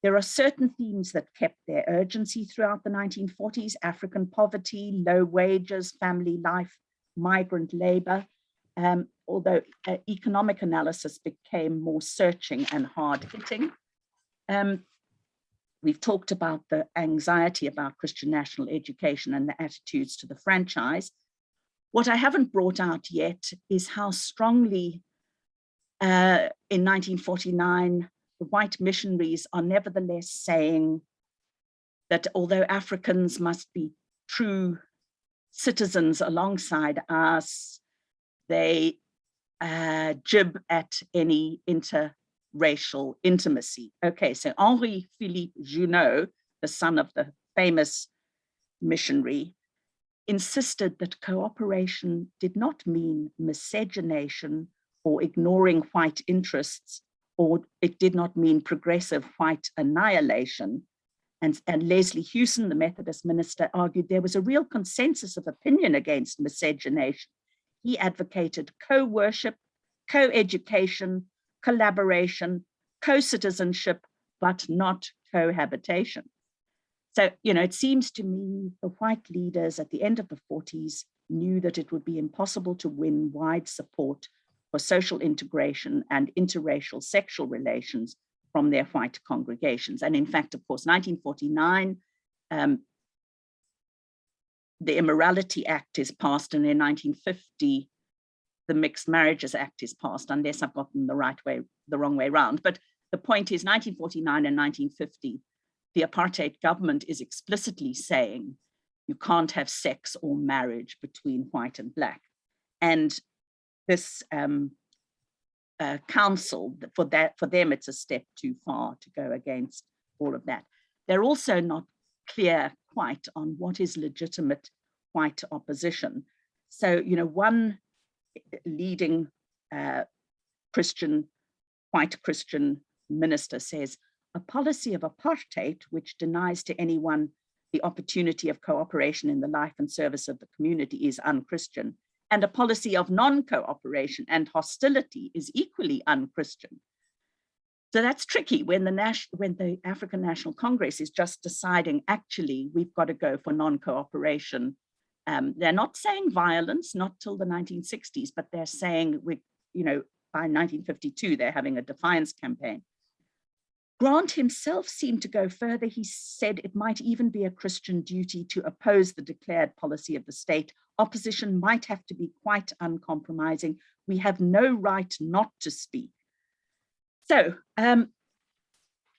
There are certain themes that kept their urgency throughout the 1940s, African poverty, low wages, family life, migrant labor, um, although uh, economic analysis became more searching and hard hitting. Um, we've talked about the anxiety about Christian national education and the attitudes to the franchise. What I haven't brought out yet is how strongly uh, in 1949, the white missionaries are nevertheless saying that although Africans must be true citizens alongside us, they uh, jib at any interracial intimacy. Okay, so Henri Philippe Junod, the son of the famous missionary, insisted that cooperation did not mean miscegenation or ignoring white interests, or it did not mean progressive white annihilation, and, and Leslie Hewson, the Methodist minister, argued there was a real consensus of opinion against miscegenation. He advocated co-worship, co-education, collaboration, co-citizenship, but not cohabitation. So, you know, it seems to me the white leaders at the end of the 40s knew that it would be impossible to win wide support for social integration and interracial sexual relations from their white congregations. And in fact, of course, 1949, um, the Immorality Act is passed, and in 1950, the Mixed Marriages Act is passed, unless I've gotten the right way, the wrong way around. But the point is 1949 and 1950, the apartheid government is explicitly saying you can't have sex or marriage between white and black. And this um, uh, council for that for them it's a step too far to go against all of that they're also not clear quite on what is legitimate white opposition so you know one leading uh, christian white christian minister says a policy of apartheid which denies to anyone the opportunity of cooperation in the life and service of the community is unchristian and a policy of non-cooperation and hostility is equally un-Christian. So that's tricky when the, when the African National Congress is just deciding, actually, we've got to go for non-cooperation. Um, they're not saying violence, not till the 1960s, but they're saying, we, you know, by 1952, they're having a defiance campaign. Grant himself seemed to go further. He said it might even be a Christian duty to oppose the declared policy of the state. Opposition might have to be quite uncompromising. We have no right not to speak. So um,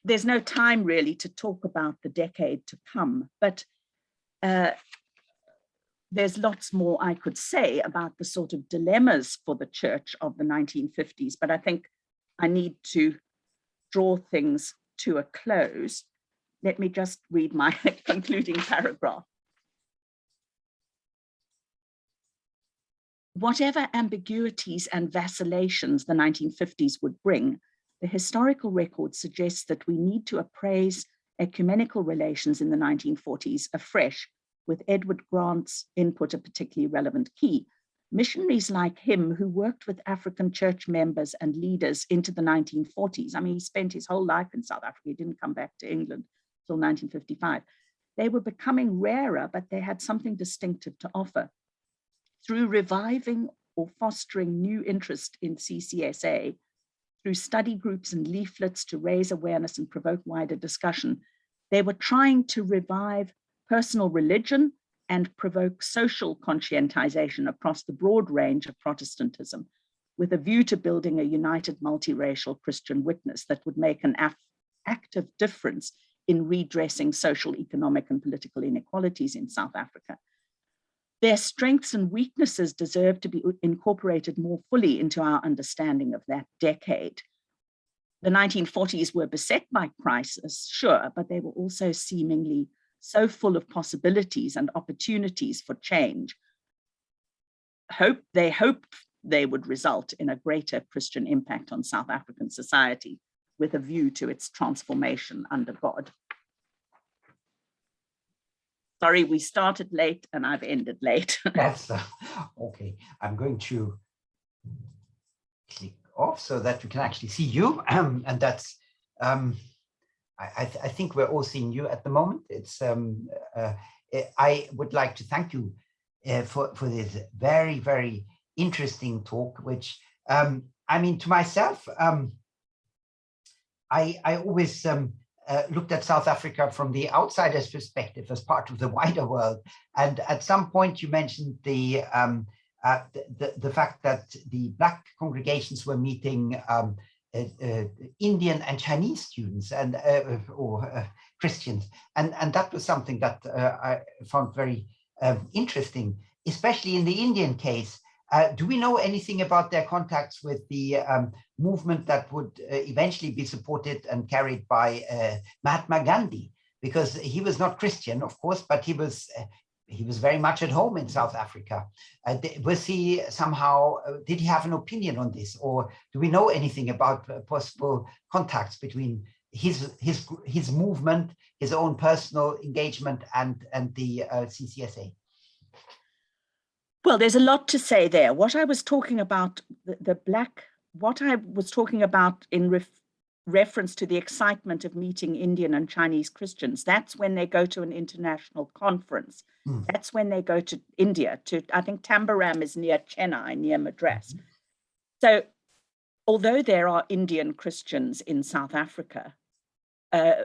there's no time really to talk about the decade to come, but uh, there's lots more I could say about the sort of dilemmas for the church of the 1950s, but I think I need to draw things to a close, let me just read my concluding paragraph. Whatever ambiguities and vacillations the 1950s would bring, the historical record suggests that we need to appraise ecumenical relations in the 1940s afresh, with Edward Grant's input a particularly relevant key. Missionaries like him who worked with African church members and leaders into the 1940s. I mean, he spent his whole life in South Africa. He didn't come back to England until 1955. They were becoming rarer, but they had something distinctive to offer. Through reviving or fostering new interest in CCSA, through study groups and leaflets to raise awareness and provoke wider discussion, they were trying to revive personal religion and provoke social conscientization across the broad range of Protestantism with a view to building a united multiracial Christian witness that would make an active difference in redressing social, economic and political inequalities in South Africa. Their strengths and weaknesses deserve to be incorporated more fully into our understanding of that decade. the 1940s were beset by crisis, sure, but they were also seemingly so full of possibilities and opportunities for change. Hope they hoped they would result in a greater Christian impact on South African society with a view to its transformation under God. Sorry, we started late and I've ended late. That's uh, okay. I'm going to click off so that we can actually see you. Um, and that's, um, I, th I, think we're all seeing you at the moment. It's, um, uh, I would like to thank you uh, for, for this very, very interesting talk, which, um, I mean, to myself, um, I, I always um, uh, looked at South Africa from the outsider's perspective as part of the wider world. And at some point you mentioned the, um, uh, the, the, fact that the black congregations were meeting um, uh, uh, Indian and Chinese students and uh, or uh, Christians. And, and that was something that I found very um, interesting, especially in the Indian case, uh, do we know anything about their contacts with the um, movement that would uh, eventually be supported and carried by uh, Mahatma Gandhi? Because he was not Christian, of course, but he was uh, he was very much at home in South Africa. Uh, was he somehow, uh, did he have an opinion on this? Or do we know anything about possible contacts between his his his movement, his own personal engagement and, and the CCSA? Well, there's a lot to say there. What I was talking about, the, the black, what I was talking about in reference to the excitement of meeting Indian and Chinese Christians, that's when they go to an international conference. Mm. That's when they go to India, to, I think Tambaram is near Chennai, near Madras. Mm. So although there are Indian Christians in South Africa, uh,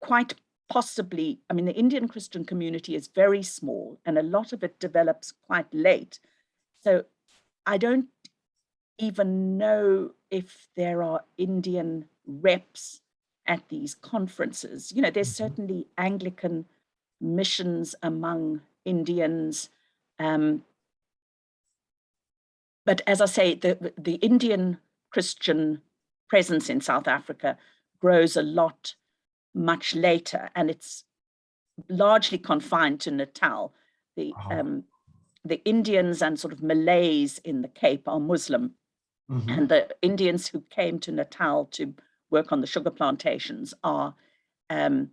quite possibly, I mean, the Indian Christian community is very small and a lot of it develops quite late. So I don't even know if there are Indian reps at these conferences. You know, there's mm-hmm. certainly Anglican missions among Indians. Um, but as I say, the, the Indian Christian presence in South Africa grows a lot much later, and it's largely confined to Natal. The -huh. um, the Indians and sort of Malays in the Cape are Muslim, mm -hmm. and the Indians who came to Natal to work on the sugar plantations are um,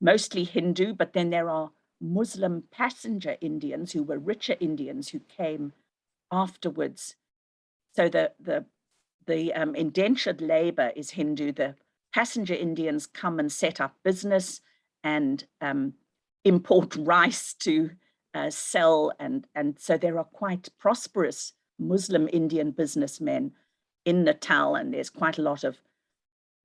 mostly Hindu, but then there are Muslim passenger Indians who were richer Indians who came afterwards. So the the the um, indentured labor is Hindu, the passenger Indians come and set up business and um, import rice to uh, sell. And, and so there are quite prosperous Muslim Indian businessmen in Natal, and there's quite a lot of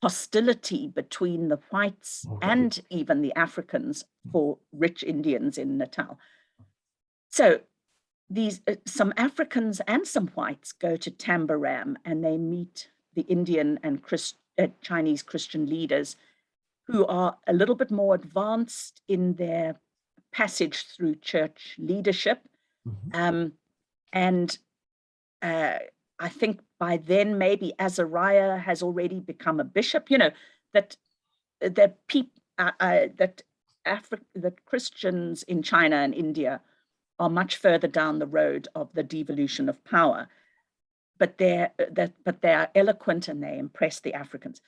hostility between the whites okay. and even the Africans for rich Indians in Natal. So these uh, some Africans and some whites go to Tambaram and they meet the Indian and Christ, uh, Chinese Christian leaders who are a little bit more advanced in their passage through church leadership. Mm -hmm. um, and uh, I think by then maybe Azariah has already become a bishop, you know, that that people uh, uh, that Afri that Christians in China and India are much further down the road of the devolution of power but they're uh, that but they are eloquent and they impress the Africans.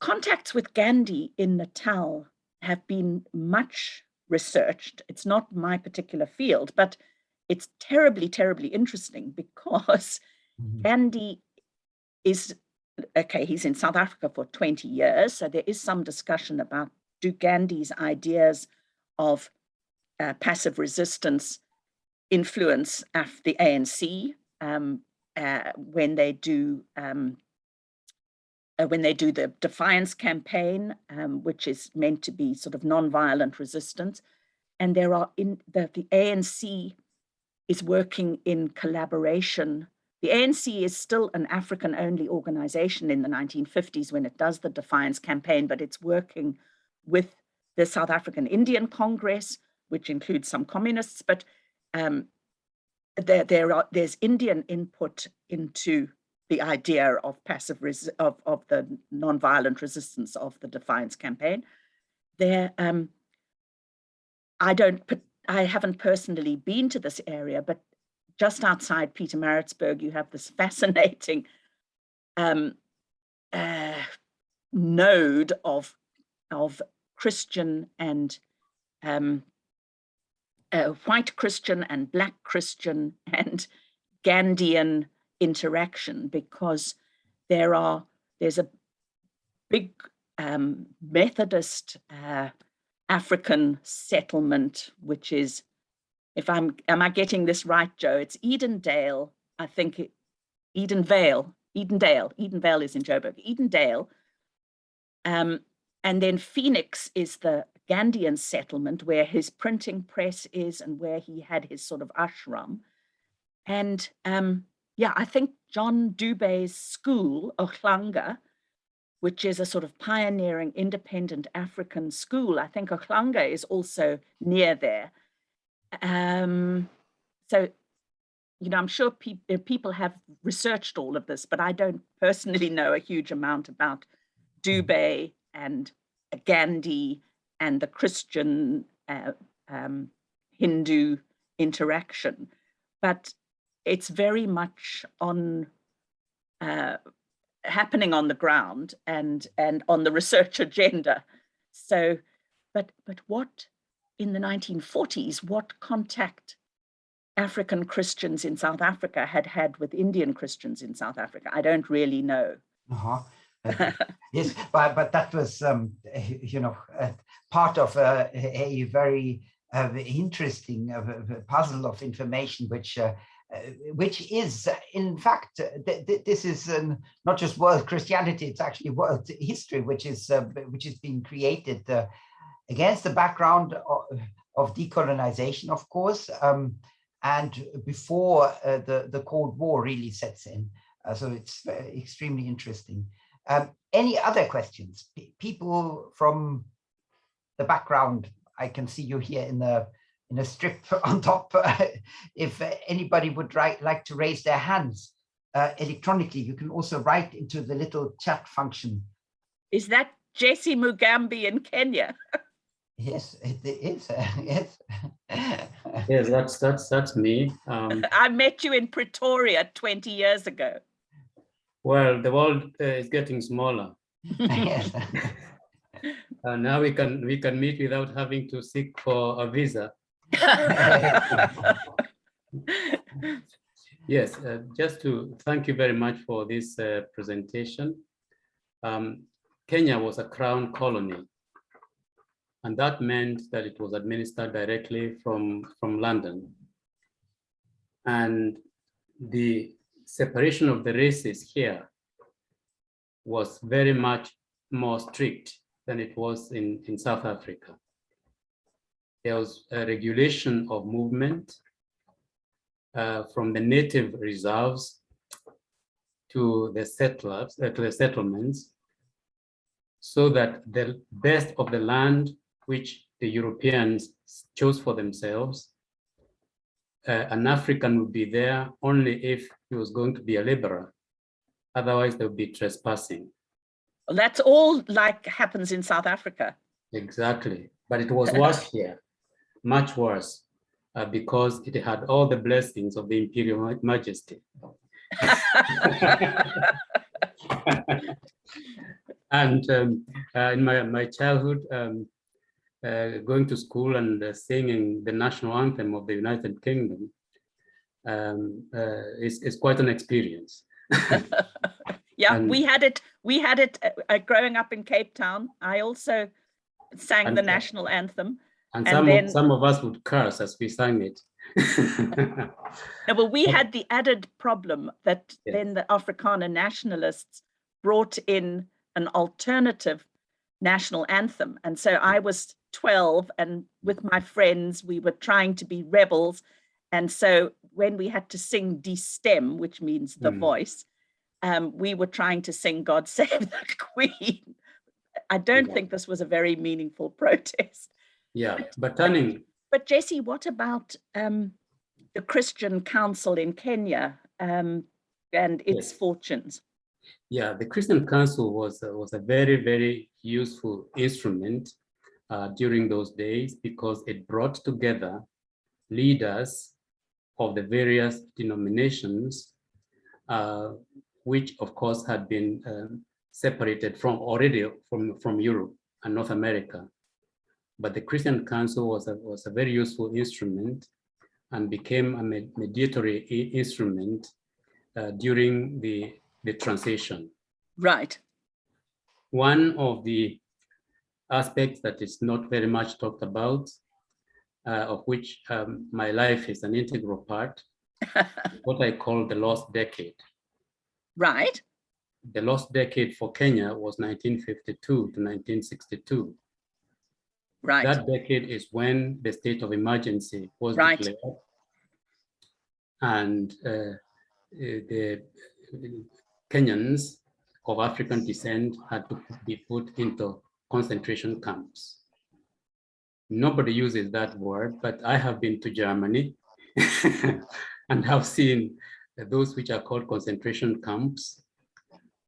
Contacts with Gandhi in Natal have been much researched. It's not my particular field, but it's terribly, terribly interesting because mm -hmm. Gandhi is, okay, he's in South Africa for 20 years. So there is some discussion about do Gandhi's ideas of uh, passive resistance influence the ANC? Um, uh, when they do um, uh, when they do the defiance campaign, um, which is meant to be sort of non-violent resistance. And there are in the, the ANC is working in collaboration. The ANC is still an African only organization in the 1950s when it does the defiance campaign, but it's working with the South African Indian Congress, which includes some communists, but um, there, there are, there's Indian input into the idea of passive of, of the nonviolent resistance of the Defiance campaign. There, um, I don't, I haven't personally been to this area, but just outside Peter Pietermaritzburg, you have this fascinating um, uh, node of of Christian and um, uh, white Christian and black Christian and Gandhian interaction because there are there's a big um, Methodist uh, African settlement, which is, if I'm, am I getting this right, Joe? It's Edendale, I think, it, Edenvale, Edendale, Edenvale is in Joburg, Edendale. Um, and then Phoenix is the Gandhian settlement where his printing press is and where he had his sort of ashram. And um, yeah, I think John Dubé's school, Ohlange, which is a sort of pioneering independent African school. I think Ohlange is also near there. Um, so, you know, I'm sure pe people have researched all of this, but I don't personally know a huge amount about Dubé and Gandhi and the Christian uh, um, Hindu interaction. But it's very much on uh, happening on the ground and and on the research agenda. So, but but what in the 1940s, what contact African Christians in South Africa had had with Indian Christians in South Africa? I don't really know. Uh -huh. yes, but but that was um, you know uh, part of a, a very uh, interesting uh, puzzle of information which uh, uh, which is, in fact, uh, th th this is um, not just world Christianity, it's actually world history, which is uh, which is being created against the background of, of, decolonization, of course, um, and before the, the Cold War really sets in. so it's extremely interesting. Um, any other questions? P people from the background, I can see you here in the in a strip on top if anybody would like to raise their hands uh, electronically. You can also write into the little chat function. Is that Jesse Mugambi in Kenya? yes, it is. Yes. yes, that's that's that's me. Um, I met you in Pretoria 20 years ago. Well, the world uh, is getting smaller. yes. Uh, now we can we can meet without having to seek for a visa. yes, uh, just to thank you very much for this uh, presentation. Um, Kenya was a crown colony, and that meant that it was administered directly from, from London. And the separation of the races here was very much more strict than it was in, in South Africa there was a regulation of movement uh, from the native reserves to the settlers, uh, to the settlements, so that the best of the land which the Europeans chose for themselves, uh, an African would be there only if he was going to be a laborer. Otherwise, they would be trespassing. Well, that's all like happens in South Africa. Exactly, but it was worse here much worse uh, because it had all the blessings of the imperial majesty. and um, uh, in my, my childhood, um, uh, going to school and uh, singing the national anthem of the United Kingdom um, uh, is, is quite an experience. yeah, and, we had it. We had it uh, growing up in Cape Town. I also sang and, the national anthem and, and some, then, of, some of us would curse as we sang it. no, well, we had the added problem that then the Afrikaner nationalists brought in an alternative national anthem. And so I was 12 and with my friends, we were trying to be rebels. And so when we had to sing Die Stem, which means the mm. voice, um, we were trying to sing God Save the Queen. I don't yeah. think this was a very meaningful protest. Yeah, but, but turning. But Jesse, what about um, the Christian Council in Kenya? Um, and its Yes. fortunes. Yeah, the Christian Council was, a- was a very, very useful instrument uh, during those days because it brought together leaders of the various denominations, uh, which of course had been um, separated from already from, from Europe and North America. But the Christian Council was a, was a very useful instrument and became a me- mediatory instrument uh, during the, the transition. Right. One of the aspects that is not very much talked about, uh, of which um, my life is an integral part, what I call the lost decade. Right. The lost decade for Kenya was 1952 to 1962. Right. That decade is when the state of emergency was Right. declared. And uh, uh, the Kenyans of African descent had to be put into concentration camps. Nobody uses that word, but I have been to Germany and have seen those which are called concentration camps.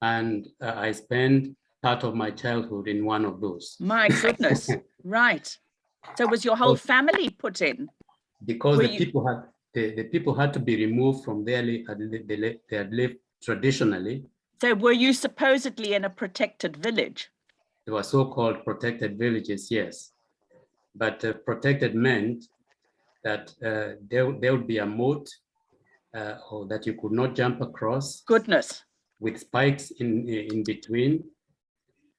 And uh, I spent part of my childhood in one of those. My goodness. right. So was your whole family put in? because Were the you- people had the, the people had to be removed from their they had lived traditionally. So were you supposedly in a protected village? They were so-called protected villages, yes. But uh, protected meant that uh, there, there would be a moat uh, or that you could not jump across Goodness. with spikes in, in between,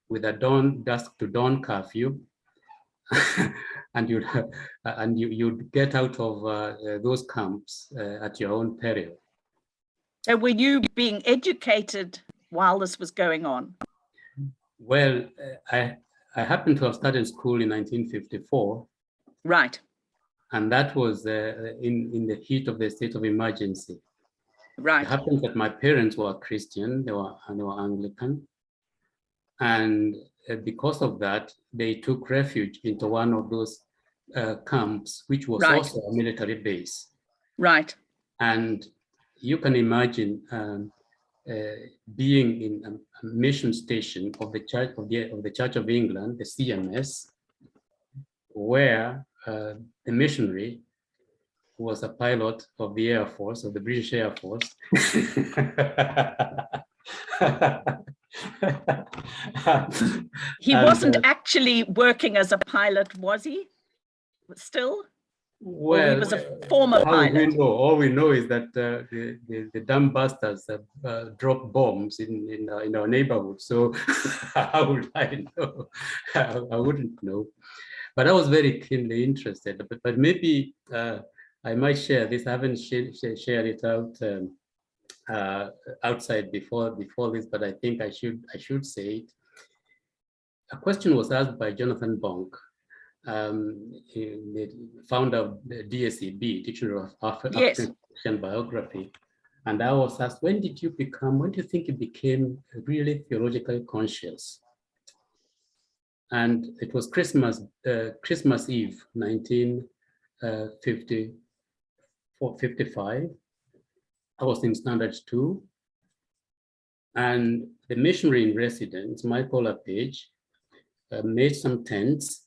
with a dawn, dusk to dawn curfew. and you'd, ha- and you, you'd get out of uh, uh, those camps uh, at your own peril. So were you being educated while this was going on? Well, uh, I, I happened to have started school in 1954, Right. and that was uh, in, in the heat of the state of emergency. Right. It happened that my parents were Christian, they were, and they were Anglican. And uh, because of that, they took refuge into one of those uh, camps, which was Right. also a military base. Right. And you can imagine um, uh, being in a, mission station of the Church of the, of the Church of England, the CMS, where uh, the missionary was a pilot of the Air Force, of the British Air Force. He And, wasn't uh, actually working as a pilot, was he? Still? Well, was a former how we know, all we know is that uh, the, the, the dumb bastards have uh, dropped bombs in, in, our- in our neighborhood. So how would I know? I, I wouldn't know. But I was very keenly interested. But, but maybe uh, I might share this. I haven't sh sh shared it out um, uh, outside before before this, but I think I should I should say it. A question was asked by Jonathan Bonk um, the founder of the DSEB, Dictionary of Afri- Yes. African Christian Biography. And I was asked, when did you become, when do you think you became really theologically conscious? And it was Christmas, uh, Christmas Eve, 1954, 55. I was in standard two. And the missionary in residence, Michael LaPage, uh, made some tents uh,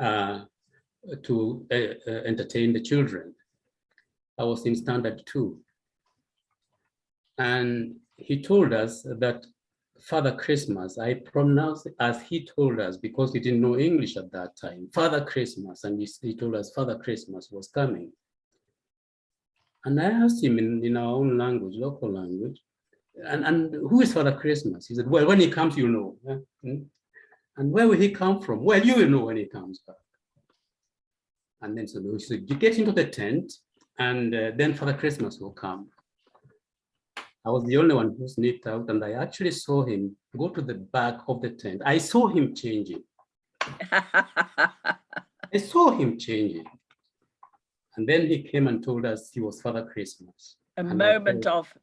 to uh, uh, entertain the children. I was in standard two. And he told us that Father Christmas, I pronounced as he told us because he didn't know English at that time, Father Christmas, and he, told us Father Christmas was coming. And I asked him in, in our own language, local language, and, and who is Father Christmas? He said, well, when he comes, you know. And where will he come from? Well, you will know when he comes back. And then so he said, you get into the tent and uh, then Father Christmas will come. I was the only one who sneaked out and I actually saw him go to the back of the tent. I saw him changing. I saw him changing. And then he came and told us he was Father Christmas. a And I moment felt- of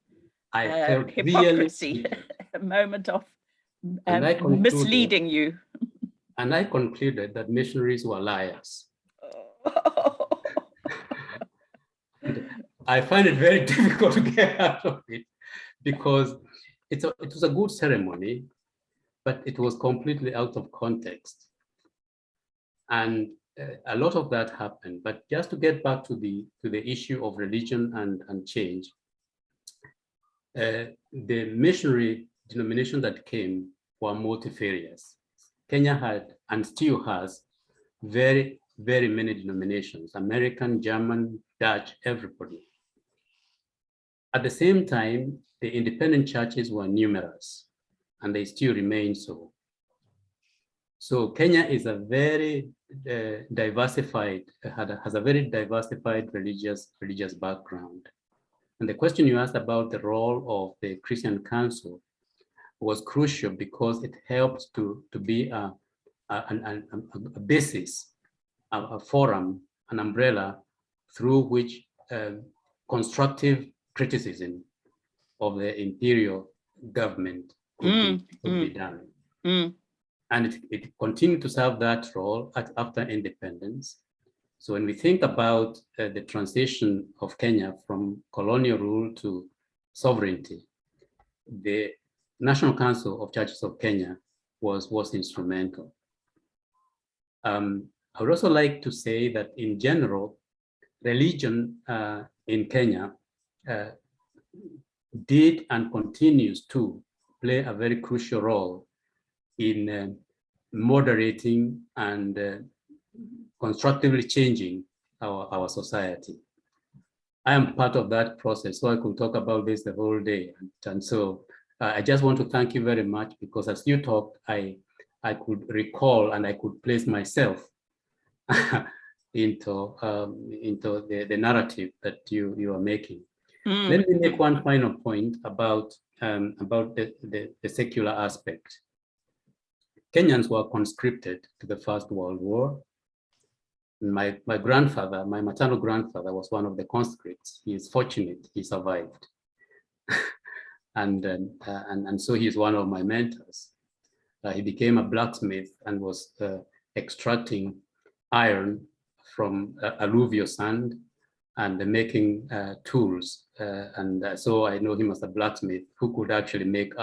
I uh, felt really hypocrisy, cheated. a moment of I um, misleading you. And I concluded that missionaries were liars. I find it very difficult to get out of it because it's a, it was a good ceremony, but it was completely out of context. And uh, a lot of that happened. But just to get back to the to the issue of religion and, and change, uh, the missionary denomination that came were multifarious. Kenya had and still has very, very many denominations, American, German, Dutch, everybody. At the same time, the independent churches were numerous and they still remain so. So Kenya is a very uh, diversified, has a very diversified religious, religious background. And the question you asked about the role of the Christian Council was crucial because it helped to, to be a, a, a, a basis, a, a, forum, an umbrella through which uh, constructive criticism of the imperial government could, Mm, be, could be done. Mm. And it, it continued to serve that role at, after independence. So when we think about uh, the transition of Kenya from colonial rule to sovereignty, the National Council of Churches of Kenya was, was instrumental. Um, I would also like to say that in general, religion uh, in Kenya uh, did and continues to play a very crucial role in uh, moderating and uh, constructively changing our, our society. I am part of that process, so I could talk about this the whole day. And, and so uh, I just want to thank you very much because as you talked, I, I could recall and I could place myself into, um, into the, the narrative that you, you are making. Mm. Let me make one final point about, um, about the, the, the secular aspect. Kenyans were conscripted to the First World War. My, my grandfather, my maternal grandfather was one of the conscripts. He is fortunate, he survived. and, um, uh, and, and so he is one of my mentors. Uh, he became a blacksmith and was uh, extracting iron from uh, alluvial sand and making uh, tools. Uh, and so I know him as a blacksmith who could actually make,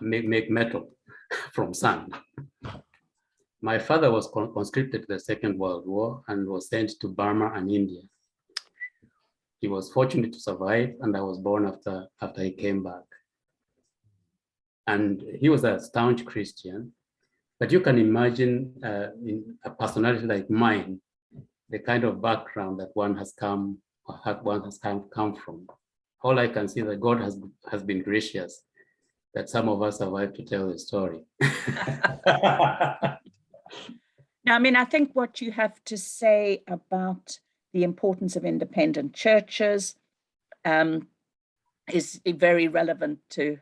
make, make metal from sand. My father was conscripted to the Second World War and was sent to Burma and India. He was fortunate to survive and I was born after, after he came back. And he was a staunch Christian, but you can imagine uh, in a personality like mine, the kind of background that one has come, one has come, come from. All I can see that God has, has been gracious that some of us survived to tell the story. now, I mean, I think what you have to say about the importance of independent churches um, is very relevant to,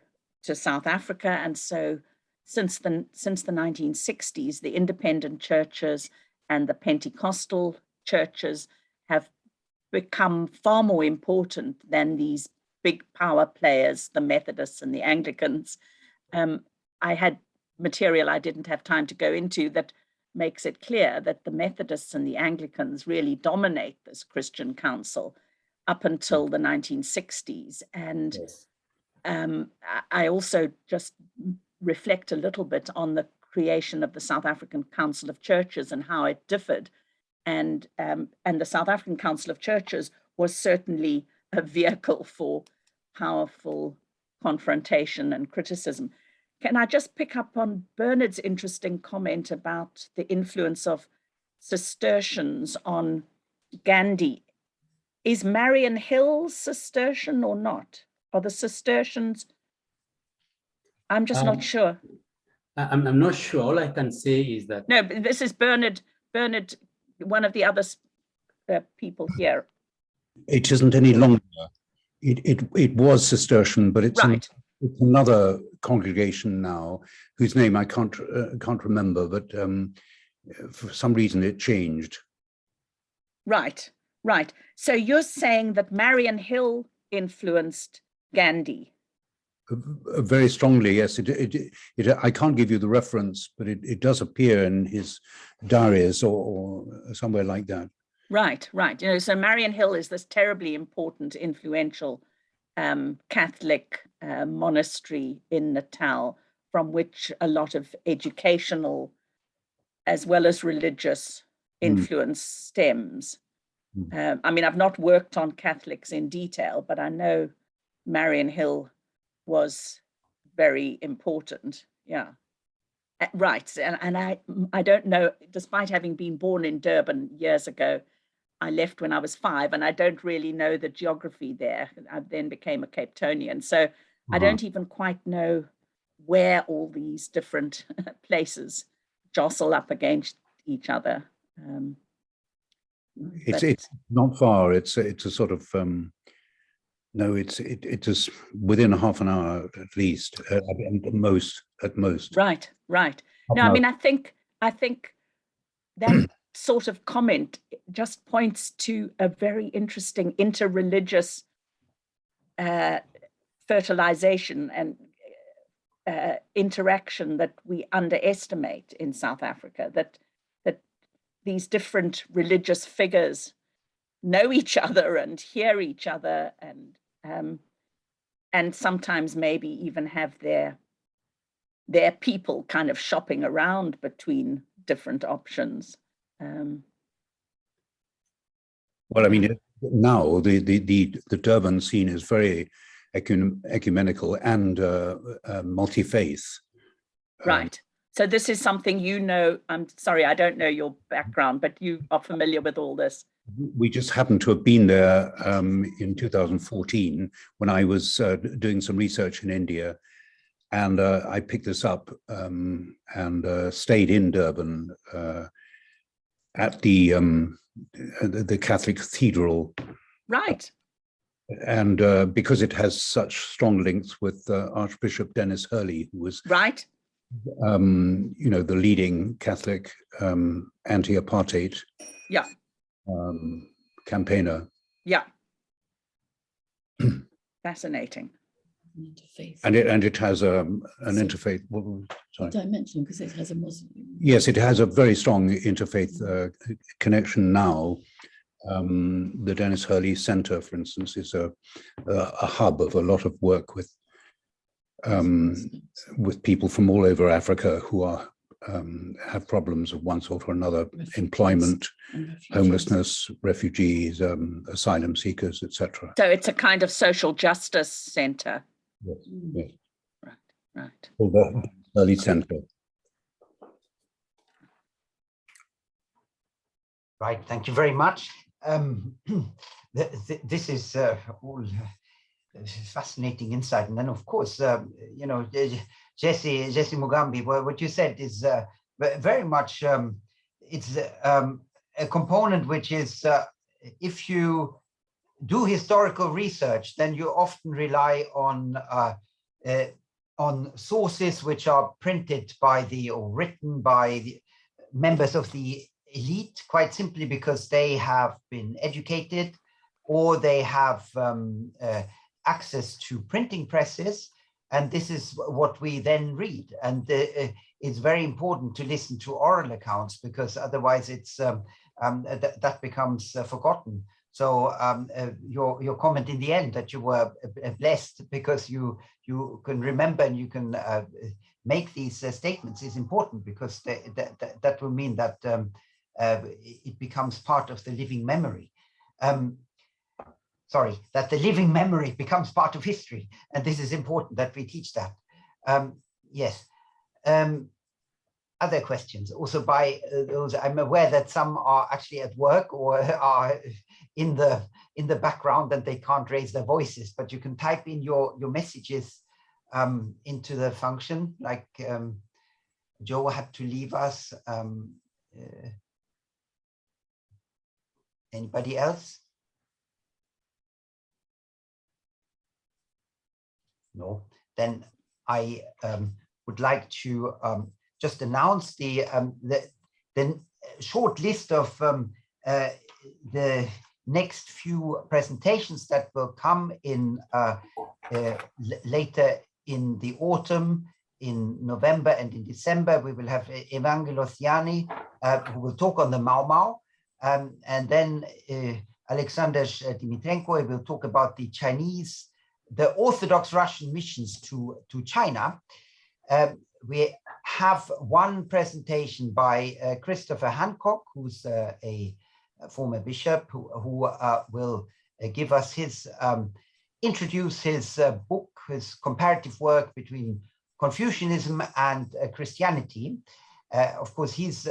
to South Africa. And so since the, since the 1960s, the independent churches and the Pentecostal churches have become far more important than these big power players, the Methodists and the Anglicans. Um, I had material I didn't have time to go into that makes it clear that the Methodists and the Anglicans really dominate this Christian council up until the 1960s. And yes. Um, I also just reflect a little bit on the creation of the South African Council of Churches and how it differed. And, um, and the South African Council of Churches was certainly a vehicle for powerful confrontation and criticism. Can I just pick up on Bernard's interesting comment about the influence of Cistercians on Gandhi? Is Mariannhill Cistercian or not? Are the Cistercians? I'm just um, not sure. I'm, I'm not sure. All I can say is that. No, this is Bernard, Bernard, one of the other uh, people here. It isn't any longer. It, it, it was Cistercian, but it's, right. an, it's another congregation now, whose name I can't uh, can't remember, but um, for some reason it changed. Right, right. So you're saying that Mariannhill influenced Gandhi? Uh, very strongly, yes. It, it, it, I can't give you the reference, but it, it does appear in his diaries or, or somewhere like that. Right, right. You know, so Mariannhill is this terribly important, influential um, Catholic uh, monastery in Natal, from which a lot of educational as well as religious influence stems. Mm. Um, I mean, I've not worked on Catholics in detail, but I know Mariannhill was very important. Yeah. Uh, Right, and, and I, I don't know, despite having been born in Durban years ago, I left when I was five and I don't really know the geography there. I then became a Cape Townian. So I don't even quite know where all these different places jostle up against each other. Um, It's it's not far. It's a- it's a sort of um, no. It's it it is within a half an hour at least. Uh, at most at most. Right, right. Half No, I mean, I think, I think that sort of comment just points to a very interesting interreligious uh, fertilization and uh, interaction that we underestimate in South Africa, that, that these different religious figures know each other and hear each other and, um, and sometimes maybe even have their their people kind of shopping around between different options. Um, Well, I mean, now the the the the Durban scene is very ecum- ecumenical and uh, uh, multi-faith. Um, right. So this is something you know. I'm sorry, I don't know your background, but you are familiar with all this. We just happened to have been there um, in 2014 when I was uh, doing some research in India. And uh, I picked this up um, and uh, stayed in Durban uh, at the, um, the Catholic Cathedral. Right. And uh, because it has such strong links with uh, Archbishop Denis Hurley, who was, Right. um, you know, the leading Catholic um, anti-apartheid Yeah. Um, campaigner. Yeah. Fascinating. interfaith And it and it has um, an interfaith. what was- Sorry. dimension because it has a Muslim. Yes, it has a very strong interfaith uh, connection now. Um, the Denis Hurley Center, for instance, is a a, a hub of a lot of work with um, with people from all over Africa who are um, have problems of one sort or another: Refugees employment, refugees. homelessness, refugees, um, asylum seekers, etc. So it's a kind of social justice center. Mm. Yes, Right. called the Hurley Center. Right, thank you very much. Um, th- th- this is uh, all uh, fascinating insight. And then, of course, um, you know, Jesse, Jesse Mugambi, what you said is uh, very much, um, it's um, a component which is, uh, if you do historical research, then you often rely on uh, uh, on sources which are printed by the or written by the members of the elite, quite simply because they have been educated or they have um, uh, access to printing presses. And this is what we then read. And uh, uh, it's very important to listen to oral accounts because otherwise it's um, um, th- that becomes uh, forgotten. So um, uh, your your comment in the end that you were uh, blessed because you you can remember and you can uh, make these uh, statements is important because that, that that will mean that um, uh, it becomes part of the living memory. Um, sorry, that the living memory becomes part of history, and this is important that we teach that. Um, yes. Um, other questions also by uh, those i'm aware that some are actually at work or are in the in the background and they can't raise their voices but you can type in your your messages um, into the function like um, joe had to leave us um, uh, anybody else no then i um, would like to um, just announce the um, the, the short list of um, uh, the next few presentations that will come in uh, uh, later in the autumn, in November and in December. We will have Evangelos Yanni, uh, who will talk on the Mau Mau. Um, and then uh, Alexander Dimitrenko will talk about the Chinese, the Orthodox Russian missions to, to China. Um, we have one presentation by uh, Christopher Hancock, who's uh, a, former bishop, who, who uh, will uh, give us his, um, introduce his uh, book, his comparative work between Confucianism and uh, Christianity. Of course, he's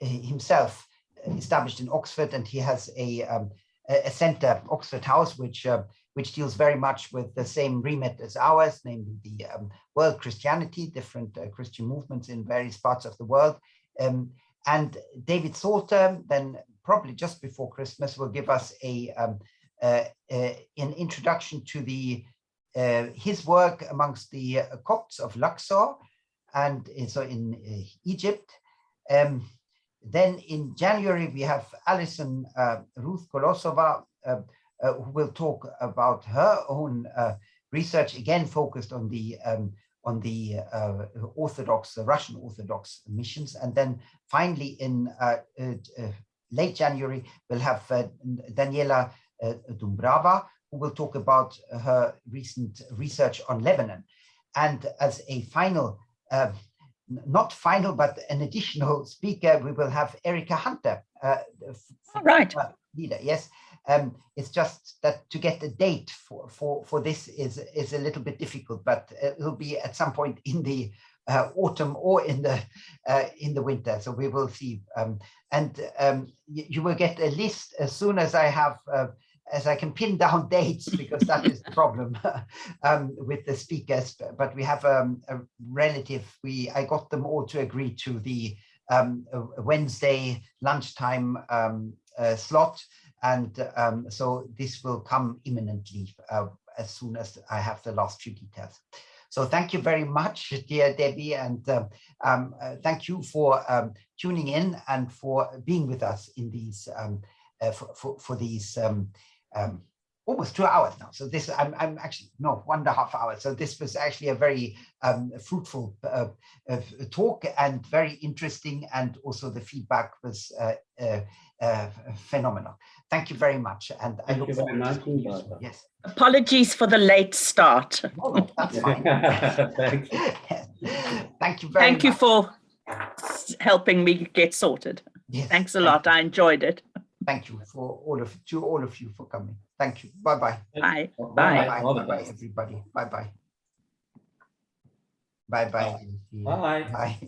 himself established in Oxford and he has a, um, a center, Oxford House, which which deals very much with the same remit as ours, namely the um, world Christianity, different uh, Christian movements in various parts of the world. Um, and David Salter, then probably just before Christmas, will give us a um, uh, uh, an introduction to the uh, his work amongst the uh, Copts of Luxor and uh, so in Egypt. Um, then in January, we have Alison Ruth Kolosova, uh, who will talk about her own uh, research, again focused on the um, on the uh, Orthodox, Russian Orthodox missions. And then finally in uh, late January, we'll have Daniela Dumbrava, who will talk about her recent research on Lebanon. And as a final, not final, but an additional speaker, we will have Erica Hunter, uh, All right. leader. Yes, um, it's just that to get a date for for for this is is a little bit difficult, but uh, it'll be at some point in the uh, autumn or in the uh, in the winter. So we will see, um, and um, you, you will get a list as soon as I have. Uh, as I can pin down dates, because that is the problem um, with the speakers. But we have um, a relative. We I got them all to agree to the um, Wednesday lunchtime um, uh, slot. And um, so this will come imminently uh, as soon as I have the last few details. So thank you very much, dear Debbie, and um, um, uh, thank you for tuning in and for being with us in these uh, for, for, for these um, um, almost two hours now. So this I'm, I'm actually no one and a half hours. So this was actually a very um, fruitful uh, uh, talk and very interesting, and also the feedback was uh, uh, uh, phenomenal. Thank you very much, and I Thank look you very forward to much, to you soon. Yes, Apologies for the late start. no, no, that's fine. Thank you. Thank you very Thank you for helping me get sorted. Yes, Thanks a thank lot. you. I enjoyed it. Thank you for all of to all of you for coming. Thank you. Bye bye. Bye. Bye. Bye bye bye everybody. Bye bye. Bye bye. Bye. Bye.